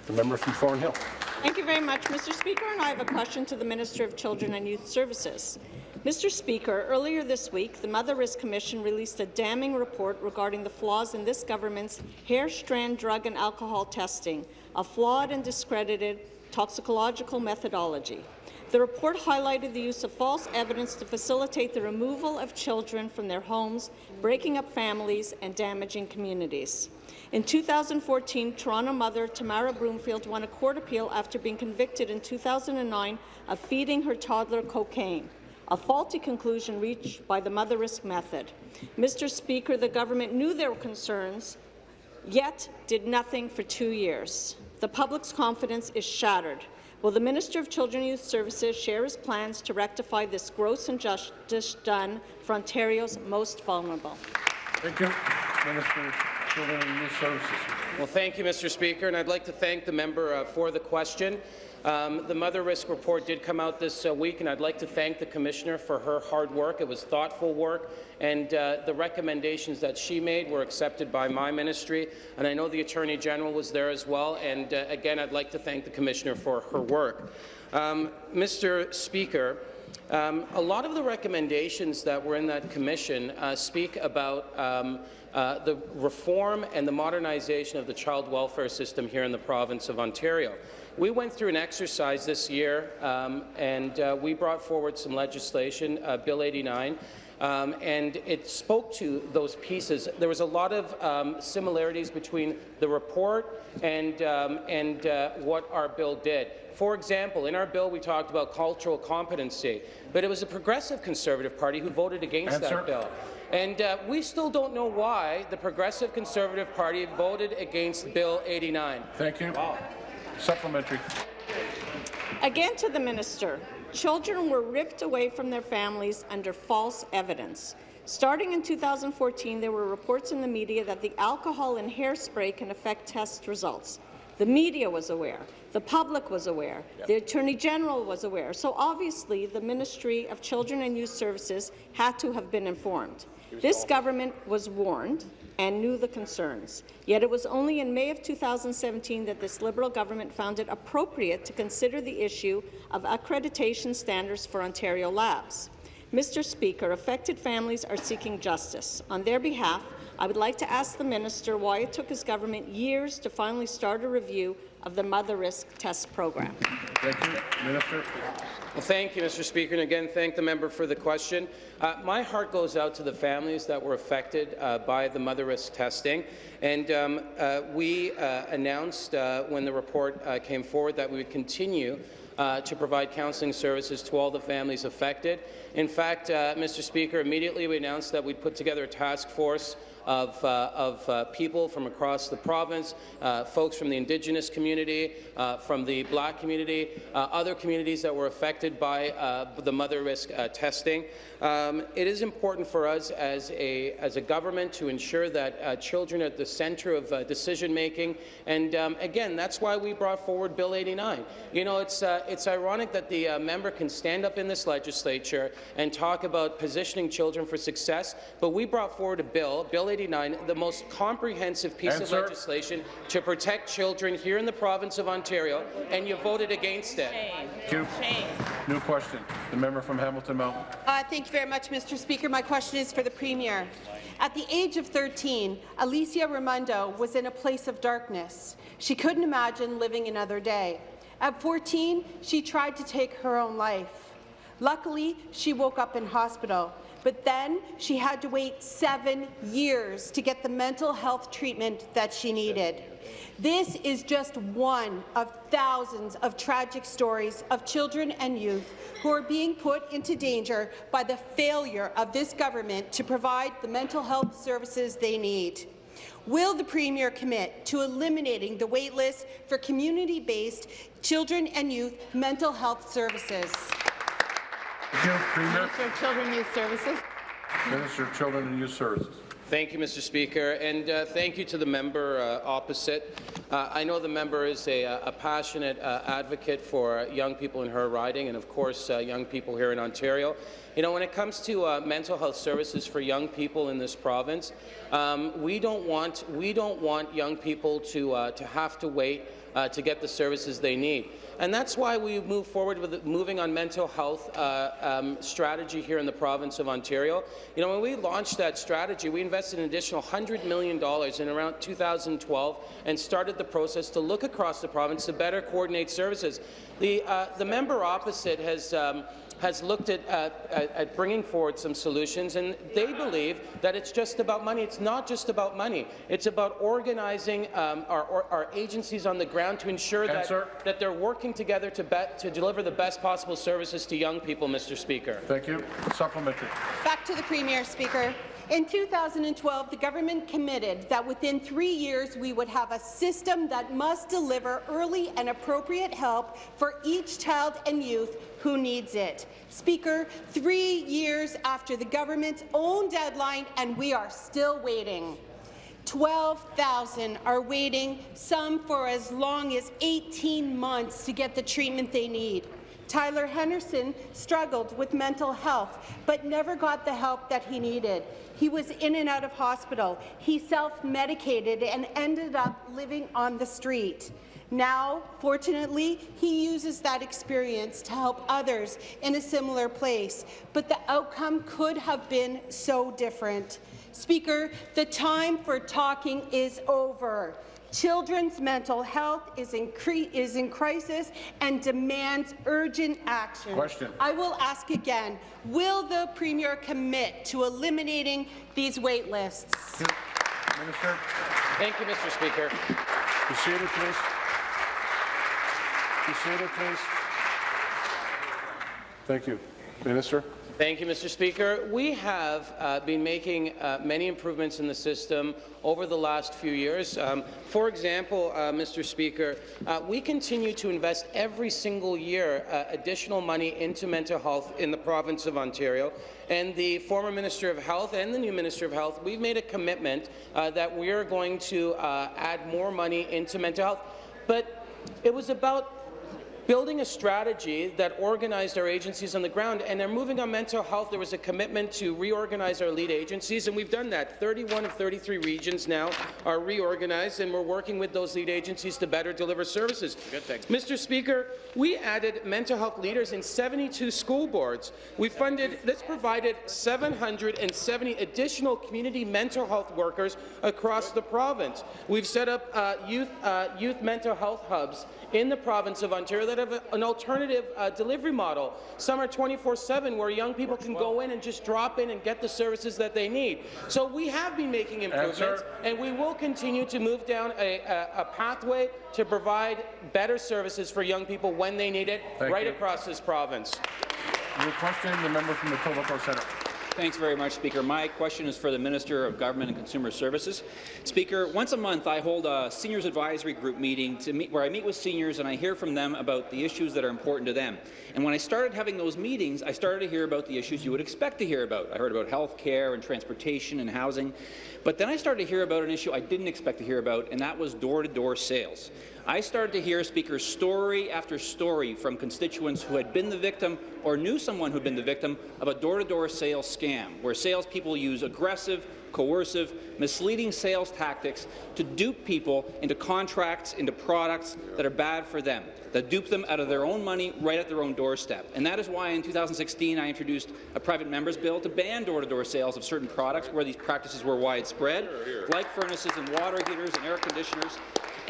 The member from Thornhill. Thank you very much, Mr. Speaker, and I have a question to the Minister of Children and Youth Services. Mr. Speaker, earlier this week, the Motherisk Commission released a damning report regarding the flaws in this government's hair strand drug and alcohol testing, a flawed and discredited toxicological methodology. The report highlighted the use of false evidence to facilitate the removal of children from their homes, breaking up families and damaging communities. In 2014, Toronto mother Tamara Broomfield won a court appeal after being convicted in 2009 of feeding her toddler cocaine, a faulty conclusion reached by the Motherisk method. Mr. Speaker, the government knew were concerns, yet did nothing for two years. The public's confidence is shattered. Will the Minister of Children and Youth Services share his plans to rectify this gross injustice done for Ontario's most vulnerable? Thank you. Minister Well, thank you, Mr. Speaker, and I'd like to thank the member uh, for the question. Um, the Motherisk Report did come out this uh, week, and I'd like to thank the Commissioner for her hard work. It was thoughtful work, and uh, the recommendations that she made were accepted by my ministry, and I know the Attorney General was there as well, and uh, again, I'd like to thank the Commissioner for her work. Um, Mr. Speaker, um, a lot of the recommendations that were in that commission uh, speak about um, uh, the reform and the modernization of the child welfare system here in the province of Ontario. We went through an exercise this year, um, and uh, we brought forward some legislation, uh, Bill 89, um, and it spoke to those pieces. There was a lot of um, similarities between the report and, um, and uh, what our bill did. For example, in our bill, we talked about cultural competency, but it was a progressive Conservative Party who voted against Answer. that bill. And uh, we still don't know why the Progressive Conservative Party voted against Bill 89. Thank you. Supplementary. Again to the minister. Children were ripped away from their families under false evidence. Starting in 2014, there were reports in the media that the alcohol in hairspray can affect test results. The media was aware. The public was aware. The Attorney General was aware. So obviously, the Ministry of Children and Youth Services had to have been informed. This government was warned and knew the concerns. Yet it was only in May of 2017 that this Liberal government found it appropriate to consider the issue of accreditation standards for Ontario labs. Mr. Speaker, affected families are seeking justice. On their behalf, I would like to ask the minister why it took his government years to finally start a review of the Motherisk test program. Thank you. Minister. Well, thank you, Mr. Speaker, and again, thank the member for the question. Uh, my heart goes out to the families that were affected uh, by the Motherisk testing, and um, uh, we uh, announced uh, when the report uh, came forward that we would continue uh, to provide counselling services to all the families affected. In fact, uh, Mr. Speaker, immediately we announced that we'd put together a task force of, uh, of uh, people from across the province, uh, folks from the Indigenous community, uh, from the Black community, uh, other communities that were affected by the Motherisk testing. Um, it is important for us as a, as a government to ensure that children are at the centre of decision making, and um, again, that's why we brought forward Bill 89. You know, it's, it's ironic that the member can stand up in this legislature and talk about positioning children for success, but we brought forward a bill, Bill 89, the most comprehensive piece Answer. of legislation to protect children here in the province of Ontario, and you voted against it. Thank you. New question. The member from Hamilton Mountain. Uh, thank you very much, Mr. Speaker. My question is for the Premier. At the age of 13, Alicia Raimondo was in a place of darkness. She couldn't imagine living another day. At 14, she tried to take her own life. Luckily, she woke up in hospital, but then she had to wait seven years to get the mental health treatment that she needed. This is just one of thousands of tragic stories of children and youth who are being put into danger by the failure of this government to provide the mental health services they need. Will the Premier commit to eliminating the waitlist for community-based children and youth mental health services? Thank you, Premier. Minister of Children and Youth Services. Minister of Children and Youth Services. Thank you, Mr. Speaker, and uh, thank you to the member uh, opposite. Uh, I know the member is a, a passionate uh, advocate for young people in her riding and, of course, uh, young people here in Ontario. You know, when it comes to uh, mental health services for young people in this province, um, we don't want we don't want young people to to have to wait to get the services they need. And that's why we move forward with moving on mental health uh, um, strategy here in the province of Ontario. You know, when we launched that strategy, we invested an additional $100 million in around 2012 and started the process to look across the province to better coordinate services. The, uh, the member opposite has um, has looked at, at, at, bringing forward some solutions, and they believe that it's just about money. It's not just about money. It's about organizing um, our, our, agencies on the ground to ensure that, that they're working together to, bet, to deliver the best possible services to young people, Mr. Speaker. Thank you. Supplementary. Back to the Premier, Speaker. In 2012, the government committed that within three years we would have a system that must deliver early and appropriate help for each child and youth who needs it. Speaker, three years after the government's own deadline, and we are still waiting. 12,000 are waiting, some for as long as 18 months to get the treatment they need. Tyler Henderson struggled with mental health, but never got the help that he needed. He was in and out of hospital. He self-medicated and ended up living on the street. Now, fortunately, he uses that experience to help others in a similar place, but the outcome could have been so different. Speaker, the time for talking is over. Children's mental health is in, is in crisis and demands urgent action. Question. I will ask again, will the Premier commit to eliminating these wait lists? Minister. Thank you, Mr. Speaker. Be seated, please. Be seated, please. Thank you. Minister. Thank you, Mr. Speaker. We have uh, been making uh, many improvements in the system over the last few years. Um, for example, uh, Mr. Speaker, uh, we continue to invest every single year uh, additional money into mental health in the province of Ontario. And the former Minister of Health and the new Minister of Health, we've made a commitment uh, that we are going to add more money into mental health. But it was about building a strategy that organized our agencies on the ground. And they're moving on mental health. There was a commitment to reorganize our lead agencies, and we've done that. 31 of 33 regions now are reorganized, and we're working with those lead agencies to better deliver services. Good thing. Mr. Speaker, we added mental health leaders in 72 school boards. We funded, this provided 770 additional community mental health workers across the province. We've set up uh, youth, uh, youth mental health hubs in the province of Ontario that have a, an alternative uh, delivery model. Some are 24-7, where young people can go in and just drop in and get the services that they need. So we have been making improvements, Answer. and we will continue to move down a, a, a, pathway to provide better services for young people when they need it, Thank right you. across this province. Your question, the member from the Etobicoke Centre. Thanks very much, Speaker. My question is for the Minister of Government and Consumer Services. Speaker, once a month I hold a seniors advisory group meeting meet, where I meet with seniors and I hear from them about the issues that are important to them. And when I started having those meetings, I started to hear about the issues you would expect to hear about. I heard about health care and transportation and housing. But then I started to hear about an issue I didn't expect to hear about, and that was door-to-door -door sales. I started to hear speakers story after story from constituents who had been the victim or knew someone who had been the victim of a door-to-door -door sales scam, where salespeople use aggressive, coercive, misleading sales tactics to dupe people into contracts, into products that are bad for them, that dupe them out of their own money right at their own doorstep. And that is why in 2016 I introduced a private member's bill to ban door-to-door -door sales of certain products where these practices were widespread, like furnaces and water heaters and air conditioners,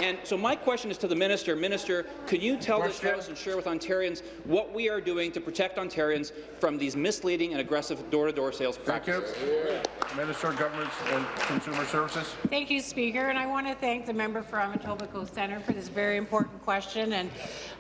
and so my question is to the minister. Minister, can you tell question. this House and share with Ontarians what we are doing to protect Ontarians from these misleading and aggressive door-to-door -door sales practices? Thank you. Minister of And Consumer Services. Thank you, Speaker. And I want to thank the member from Etobicoke Centre for this very important question. And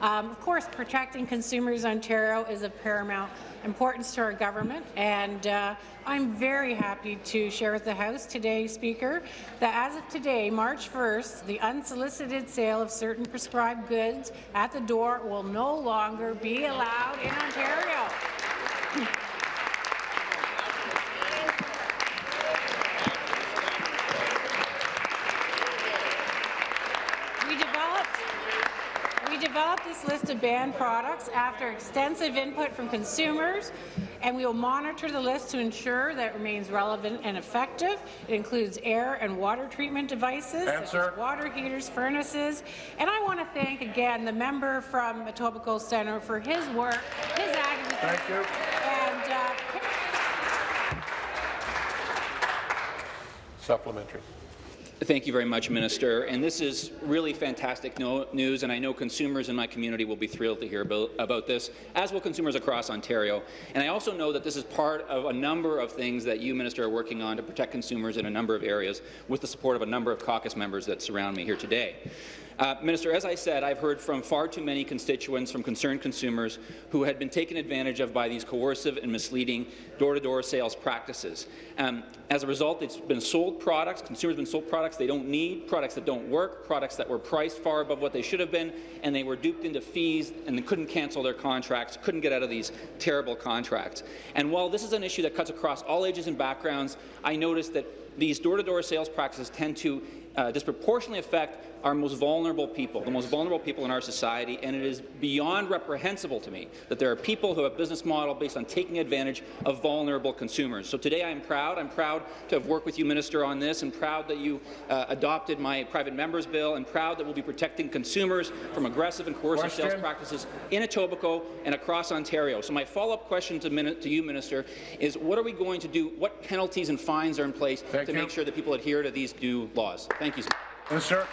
um, of course, protecting consumers in Ontario is of paramount importance to our government. And uh, I'm very happy to share with the House today, Speaker, that as of today, March 1st, the unsolicited sale of certain prescribed goods at the door will no longer be allowed in Ontario. Developed this list of banned products after extensive input from consumers, and we will monitor the list to ensure that it remains relevant and effective. It includes air and water treatment devices, water heaters, furnaces, and I want to thank again the member from Etobicoke Centre for his work, his advocacy. Thank you. And, uh, Supplementary. Thank you very much, Minister. And this is really fantastic no news, and I know consumers in my community will be thrilled to hear about, this, as will consumers across Ontario. And I also know that this is part of a number of things that you, Minister, are working on to protect consumers in a number of areas, with the support of a number of caucus members that surround me here today. Uh, Minister, as I said, I've heard from far too many constituents, from concerned consumers, who had been taken advantage of by these coercive and misleading door-to-door -door sales practices. Um, as a result, it's been sold products, consumers have been sold products they don't need, products that don't work, products that were priced far above what they should have been, and they were duped into fees and they couldn't cancel their contracts, couldn't get out of these terrible contracts. And while this is an issue that cuts across all ages and backgrounds, I noticed that these door-to-door -door sales practices tend to uh, disproportionately affect our most vulnerable people, the most vulnerable people in our society, and it is beyond reprehensible to me that there are people who have a business model based on taking advantage of vulnerable consumers. So today I am proud. I'm proud to have worked with you, Minister, on this, and proud that you uh, adopted my private member's bill, and proud that we'll be protecting consumers from aggressive and coercive question. sales practices in Etobicoke and across Ontario. So my follow-up question to, to, you, Minister, is what are we going to do? What penalties and fines are in place Thank to you. make sure that people adhere to these new laws? Thank you. Minister.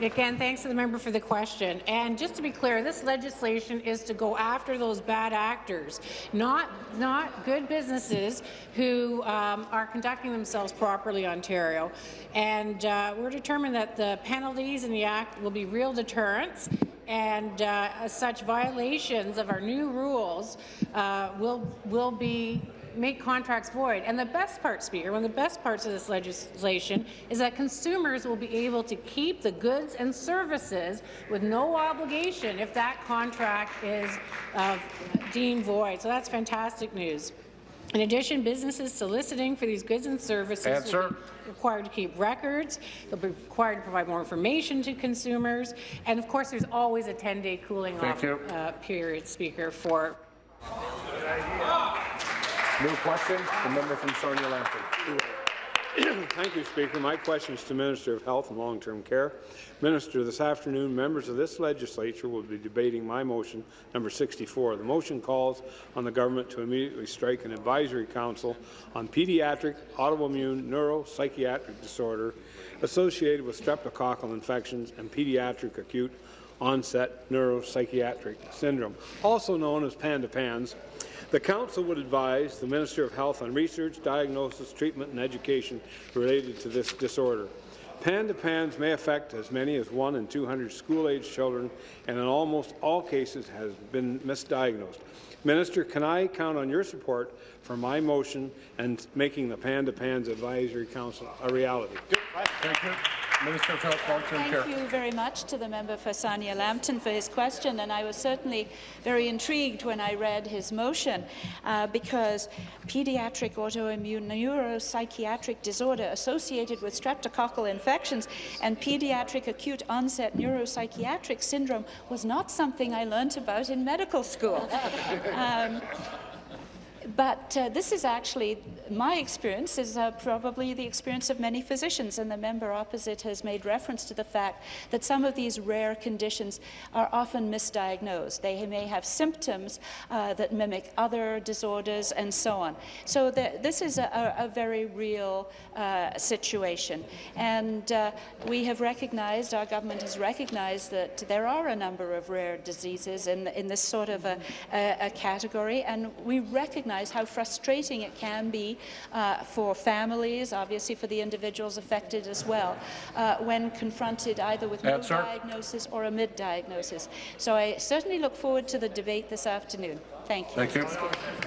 Again, thanks to the member for the question. And just to be clear, this legislation is to go after those bad actors, not, not good businesses who um, are conducting themselves properly, Ontario. And uh, we're determined that the penalties in the Act will be real deterrents and uh, such violations of our new rules uh, will, will be make contracts void. And the best part, Speaker, one of the best parts of this legislation is that consumers will be able to keep the goods and services with no obligation if that contract is uh, deemed void. So that's fantastic news. In addition, businesses soliciting for these goods and services Answer. will be required to keep records. They'll be required to provide more information to consumers. And of course, there's always a 10-day cooling Thank off uh, period, Speaker, for New question, the member from Sarnia Lambton. [clears throat] Thank you, Speaker. My question is to Minister of Health and Long-Term Care. Minister, this afternoon, members of this legislature will be debating my motion, number 64. The motion calls on the government to immediately strike an advisory council on pediatric autoimmune neuropsychiatric disorder associated with streptococcal infections and pediatric acute onset neuropsychiatric syndrome, also known as PANDA-PANS, the Council would advise the Minister of Health on research, diagnosis, treatment and education related to this disorder. PANDA-PANS may affect as many as 1 in 200 school-age children and in almost all cases has been misdiagnosed. Minister, can I count on your support for my motion and making the PANDA-PANS Advisory Council a reality? Thank you. Minister of Health, Long-Term Thank you very much to the member for Sarnia Lambton for his question, and I was certainly very intrigued when I read his motion uh, because pediatric autoimmune neuropsychiatric disorder associated with streptococcal infections and pediatric acute onset neuropsychiatric syndrome was not something I learned about in medical school. [laughs] Um, but uh, this is actually, my experience is uh, probably the experience of many physicians, and the member opposite has made reference to the fact that some of these rare conditions are often misdiagnosed. They may have symptoms uh, that mimic other disorders and so on. So the, this is a, a, very real uh, situation. And uh, we have recognized, our government has recognized that there are a number of rare diseases in, in this sort of a, a, a category, and we recognize recognize how frustrating it can be uh, for families, obviously for the individuals affected as well, uh, when confronted either with no diagnosis or a mid-diagnosis. So I certainly look forward to the debate this afternoon. Thank you. Thank you.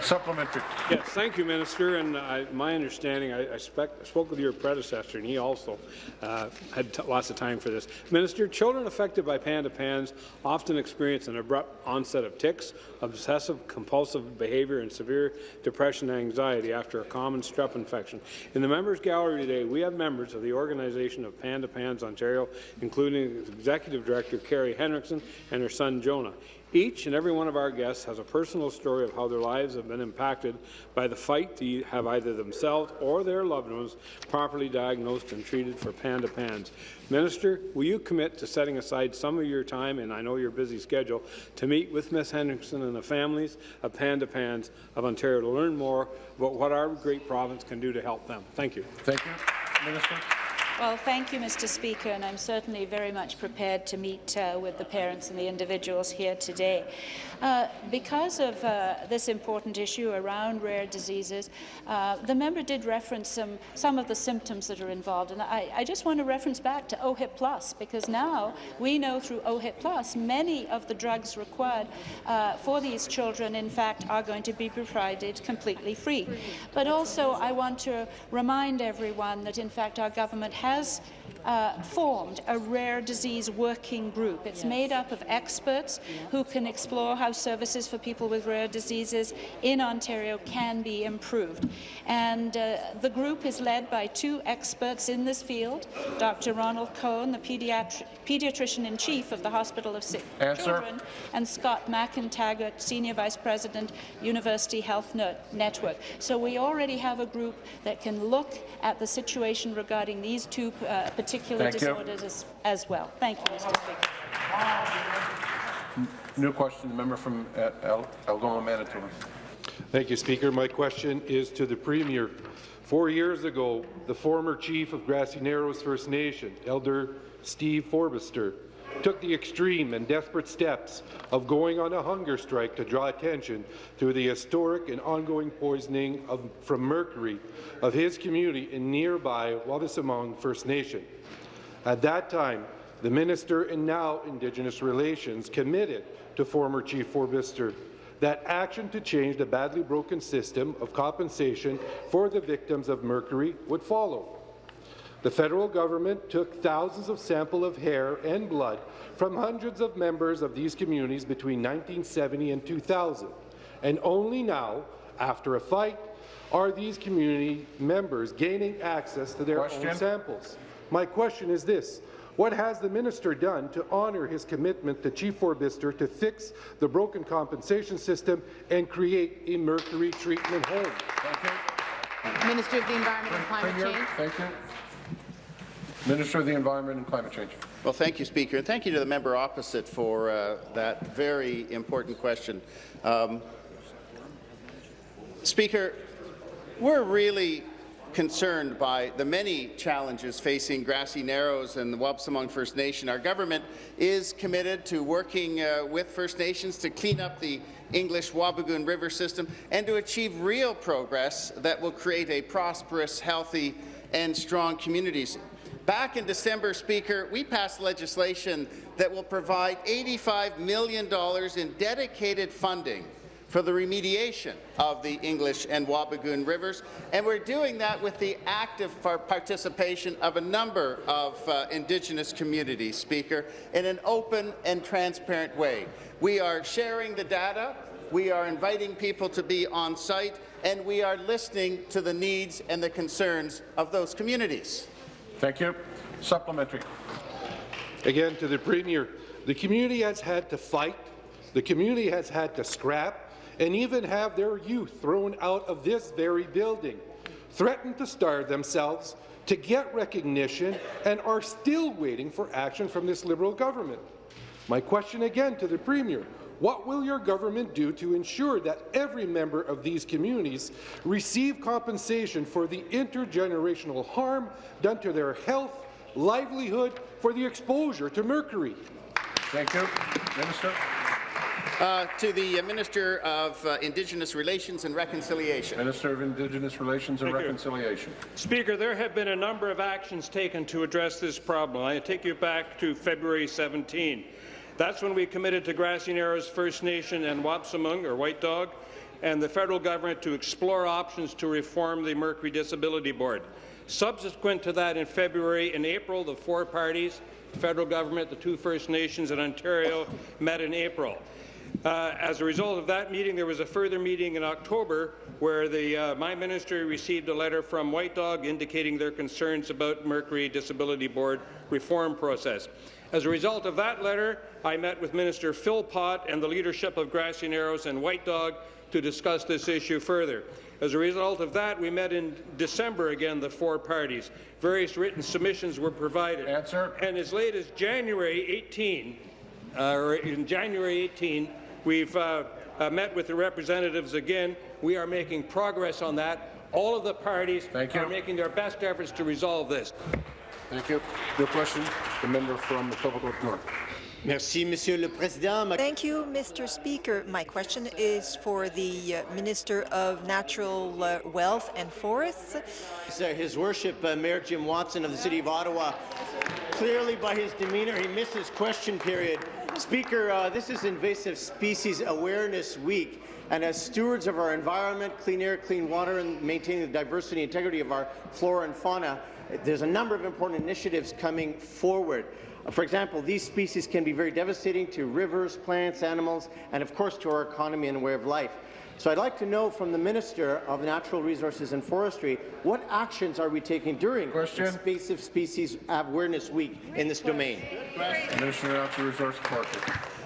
Supplementary. Yes, thank you, Minister. And I, my understanding, I, I, spec, spoke with your predecessor, and he also uh, had lots of time for this. Minister, children affected by PANDA-PANS often experience an abrupt onset of tics, obsessive compulsive behavior, and severe depression and anxiety after a common strep infection. In the members' gallery today, we have members of the organization of PANDA-PANS Ontario, including Executive Director Carrie Henriksen and her son Jonah. Each and every one of our guests has a personal story of how their lives have been impacted by the fight to have either themselves or their loved ones properly diagnosed and treated for PANDA-PANS. Minister, will you commit to setting aside some of your time, and I know your busy schedule, to meet with Ms. Henderson and the families of PANDA-PANS of Ontario to learn more about what our great province can do to help them? Thank you. Thank you. Minister. Well, thank you, Mr. Speaker, and I'm certainly very much prepared to meet uh, with the parents and the individuals here today. Uh, because of uh, this important issue around rare diseases, uh, the member did reference some, some of the symptoms that are involved, and I, I just want to reference back to OHIP Plus, because now we know through OHIP Plus many of the drugs required uh, for these children, in fact, are going to be provided completely free. But also, I want to remind everyone that, in fact, our government has uh, formed a rare disease working group. It's made up of experts who can explore how services for people with rare diseases in Ontario can be improved. And uh, the group is led by two experts in this field, Dr. Ronald Cohn, the pediatri pediatrician-in-chief of the Hospital of Sick Answer. Children, and Scott McIntaggart, Senior Vice President, University Health Net Network. So we already have a group that can look at the situation regarding these two uh, particular Thank disorders as, as well. Thank you, Mr. Speaker. New question, the member from uh, El- Algoma, Manitoulin. Thank you, Speaker. My question is to the Premier. Four years ago, the former chief of Grassy Narrows First Nation, Elder Steve Fobister, took the extreme and desperate steps of going on a hunger strike to draw attention to the historic and ongoing poisoning of, from mercury of his community in nearby Wabaseemoong First Nation. At that time, the minister and now Indigenous Relations committed to former Chief Fobister that action to change the badly broken system of compensation for the victims of mercury would follow. The federal government took thousands of samples of hair and blood from hundreds of members of these communities between 1970 and 2000, and only now, after a fight, are these community members gaining access to their Question. own samples. My question is this. What has the minister done to honour his commitment to Chief Fobister to fix the broken compensation system and create a mercury treatment home? Minister of the Environment and Climate Premier, Change. Thank you. Minister of the Environment and Climate Change. Well, thank you, Speaker, and thank you to the member opposite for uh, that very important question. Um, Speaker, we're really concerned by the many challenges facing Grassy Narrows and the Wabaseemoong First Nation. Our government is committed to working uh, with First Nations to clean up the English Wabigoon River system and to achieve real progress that will create a prosperous, healthy and strong communities. Back in December, Speaker, we passed legislation that will provide $85 million in dedicated funding for the remediation of the English and Wabigoon rivers, and we're doing that with the active participation of a number of uh, Indigenous communities, Speaker, in an open and transparent way. We are sharing the data, we are inviting people to be on site, and we are listening to the needs and the concerns of those communities. Thank you. Supplementary. Again, to the Premier, the community has had to fight, the community has had to scrap, and even have their youth thrown out of this very building, threatened to starve themselves, to get recognition, and are still waiting for action from this Liberal government. My question again to the Premier, what will your government do to ensure that every member of these communities receive compensation for the intergenerational harm done to their health, livelihood, for the exposure to mercury? Thank you. Minister. Uh, to the uh, Minister of uh, Indigenous Relations and Reconciliation. Minister of Indigenous Relations and Thank you. Reconciliation. Speaker, there have been a number of actions taken to address this problem. I take you back to February 17. That's when we committed to Grassy Narrows First Nation and Wabaseemoong, or White Dog, and the federal government to explore options to reform the Mercury Disability Board. Subsequent to that, in February and April, the four parties, the federal government, the two First Nations, and Ontario, met in April. Uh, as a result of that meeting, there was a further meeting in October where the, uh, my ministry received a letter from White Dog indicating their concerns about Mercury Disability Board reform process. As a result of that letter, I met with Minister Philpott and the leadership of Grassy Narrows and White Dog to discuss this issue further. As a result of that, we met in December again, the four parties. Various written submissions were provided. Answer. And as late as January 18, uh, or in January 18, we've uh, uh, met with the representatives again. We are making progress on that. All of the parties are making their best efforts to resolve this. Thank you. Your question, the member from Etobicoke North. Merci, Monsieur le Président. Ma Thank you, Mr. Speaker. My question is for the uh, Minister of Natural uh, Wealth and Forests. His Worship uh, Mayor Jim Watson of the City of Ottawa, clearly by his demeanour, he missed his question period. Speaker, uh, this is Invasive Species Awareness Week, and as stewards of our environment, clean air, clean water, and maintaining the diversity and integrity of our flora and fauna, there's a number of important initiatives coming forward. For example, these species can be very devastating to rivers, plants, animals, and of course to our economy and way of life. So I'd like to know from the Minister of Natural Resources and Forestry, what actions are we taking during Invasive Species Awareness Week in this domain? Minister of Natural Resources and Forestry.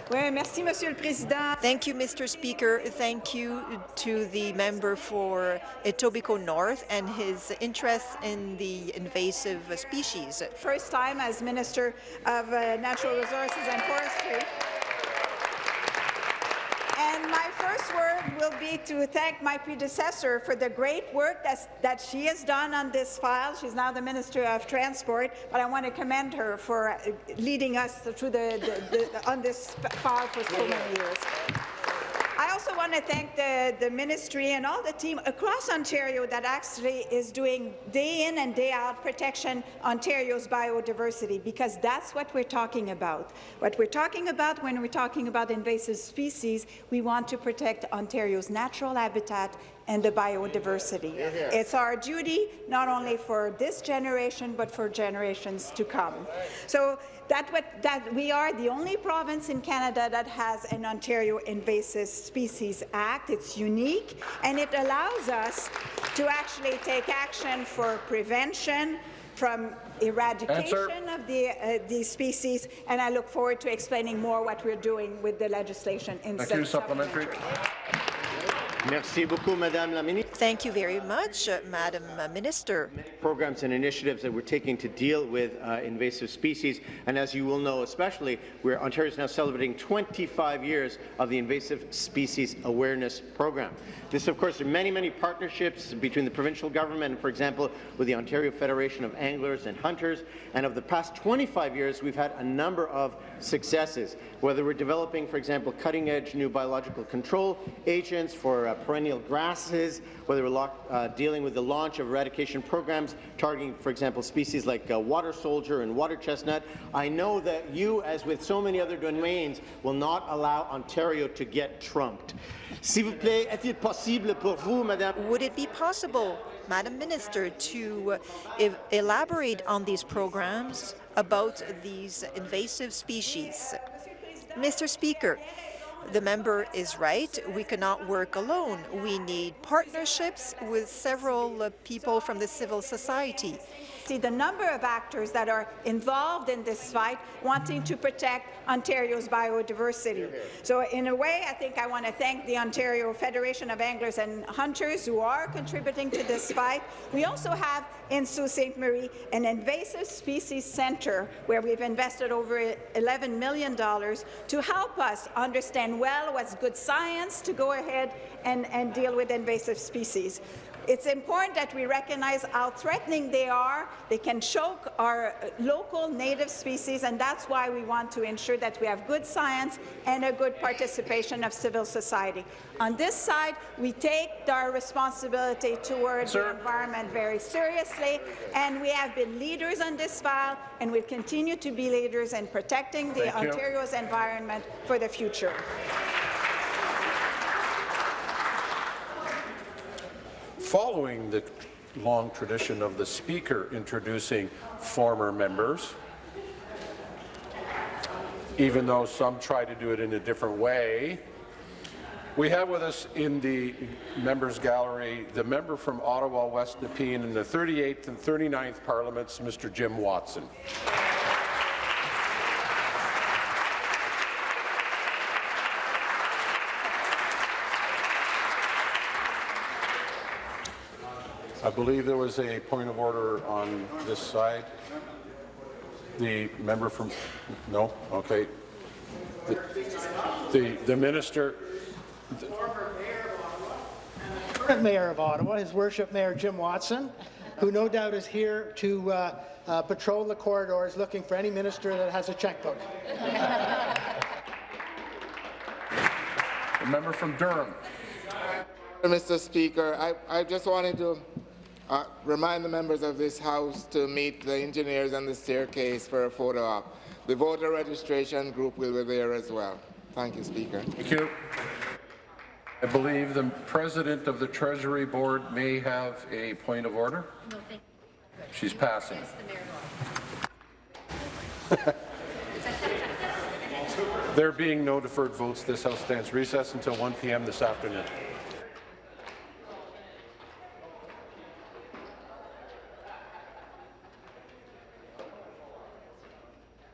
Thank you, Mr. Speaker. Thank you to the member for Etobicoke North and his interest in the invasive species. First time as Minister of uh, Natural Resources and Forestry. And my first word will be to thank my predecessor for the great work that's, that she has done on this file. She's now the Minister of Transport, but I want to commend her for leading us through the, the, the on this file for so many years. I also want to thank the, the ministry and all the team across Ontario that actually is doing day in and day out protection Ontario's biodiversity, because that's what we're talking about. What we're talking about when we're talking about invasive species, we want to protect Ontario's natural habitat and the biodiversity. It's our duty not only for this generation, but for generations to come. So that, what, that we are the only province in Canada that has an Ontario Invasive Species Act. It's unique, and it allows us to actually take action for prevention, from eradication of the, uh, these species, and I look forward to explaining more what we're doing with the legislation in Thank you. Supplementary. Merci beaucoup, Madame la Ministre. Thank you very much, uh, Madam Minister. Programs and initiatives that we're taking to deal with uh, invasive species, and as you will know, especially, where Ontario is now celebrating 25 years of the Invasive Species Awareness Program. This, of course, are many, many partnerships between the provincial government for example, with the Ontario Federation of Anglers and Hunters. And of the past 25 years, we've had a number of successes, whether we're developing, for example, cutting-edge new biological control agents for uh, perennial grasses, whether we're uh, dealing with the launch of eradication programs targeting, for example, species like uh, water soldier and water chestnut. I know that you, as with so many other domains, will not allow Ontario to get trumped. S'il vous plaît, est-il possible pour vous, Madame? Would it be possible, Madam Minister, to uh, elaborate on these programs about these invasive species? Mr. Speaker, the member is right. We cannot work alone. We need partnerships with several uh, people from the civil society. See the number of actors that are involved in this fight wanting to protect Ontario's biodiversity. So in a way, I think I want to thank the Ontario Federation of Anglers and Hunters who are contributing to this fight. We also have in Sault Ste. Marie an invasive species centre where we've invested over $11 million to help us understand well what's good science to go ahead and, and deal with invasive species. It's important that we recognize how threatening they are. They can choke our uh, local native species, and that's why we want to ensure that we have good science and a good participation of civil society. On this side, we take our responsibility towards Sir. the environment very seriously, and we have been leaders on this file, and will continue to be leaders in protecting the Thank you. Ontario's environment for the future. Following the long tradition of the Speaker introducing former members, even though some try to do it in a different way, we have with us in the members gallery the member from Ottawa West Nepean in the 38th and 39th Parliaments, Mr. Jim Watson. I believe there was a point of order on this side. The member from, no, okay. The, the, the minister, current mayor of Ottawa, His Worship Mayor Jim Watson, who no doubt is here to uh, uh, patrol the corridors looking for any minister that has a checkbook. the member from Durham. Mr. Speaker, I, I just wanted to uh, remind the members of this House to meet the engineers on the staircase for a photo op. The voter registration group will be there as well. Thank you, Speaker. Thank you. I believe the president of the Treasury Board may have a point of order. No, thank She's passing. [laughs] There being no deferred votes, this House stands recessed until 1 p.m. this afternoon.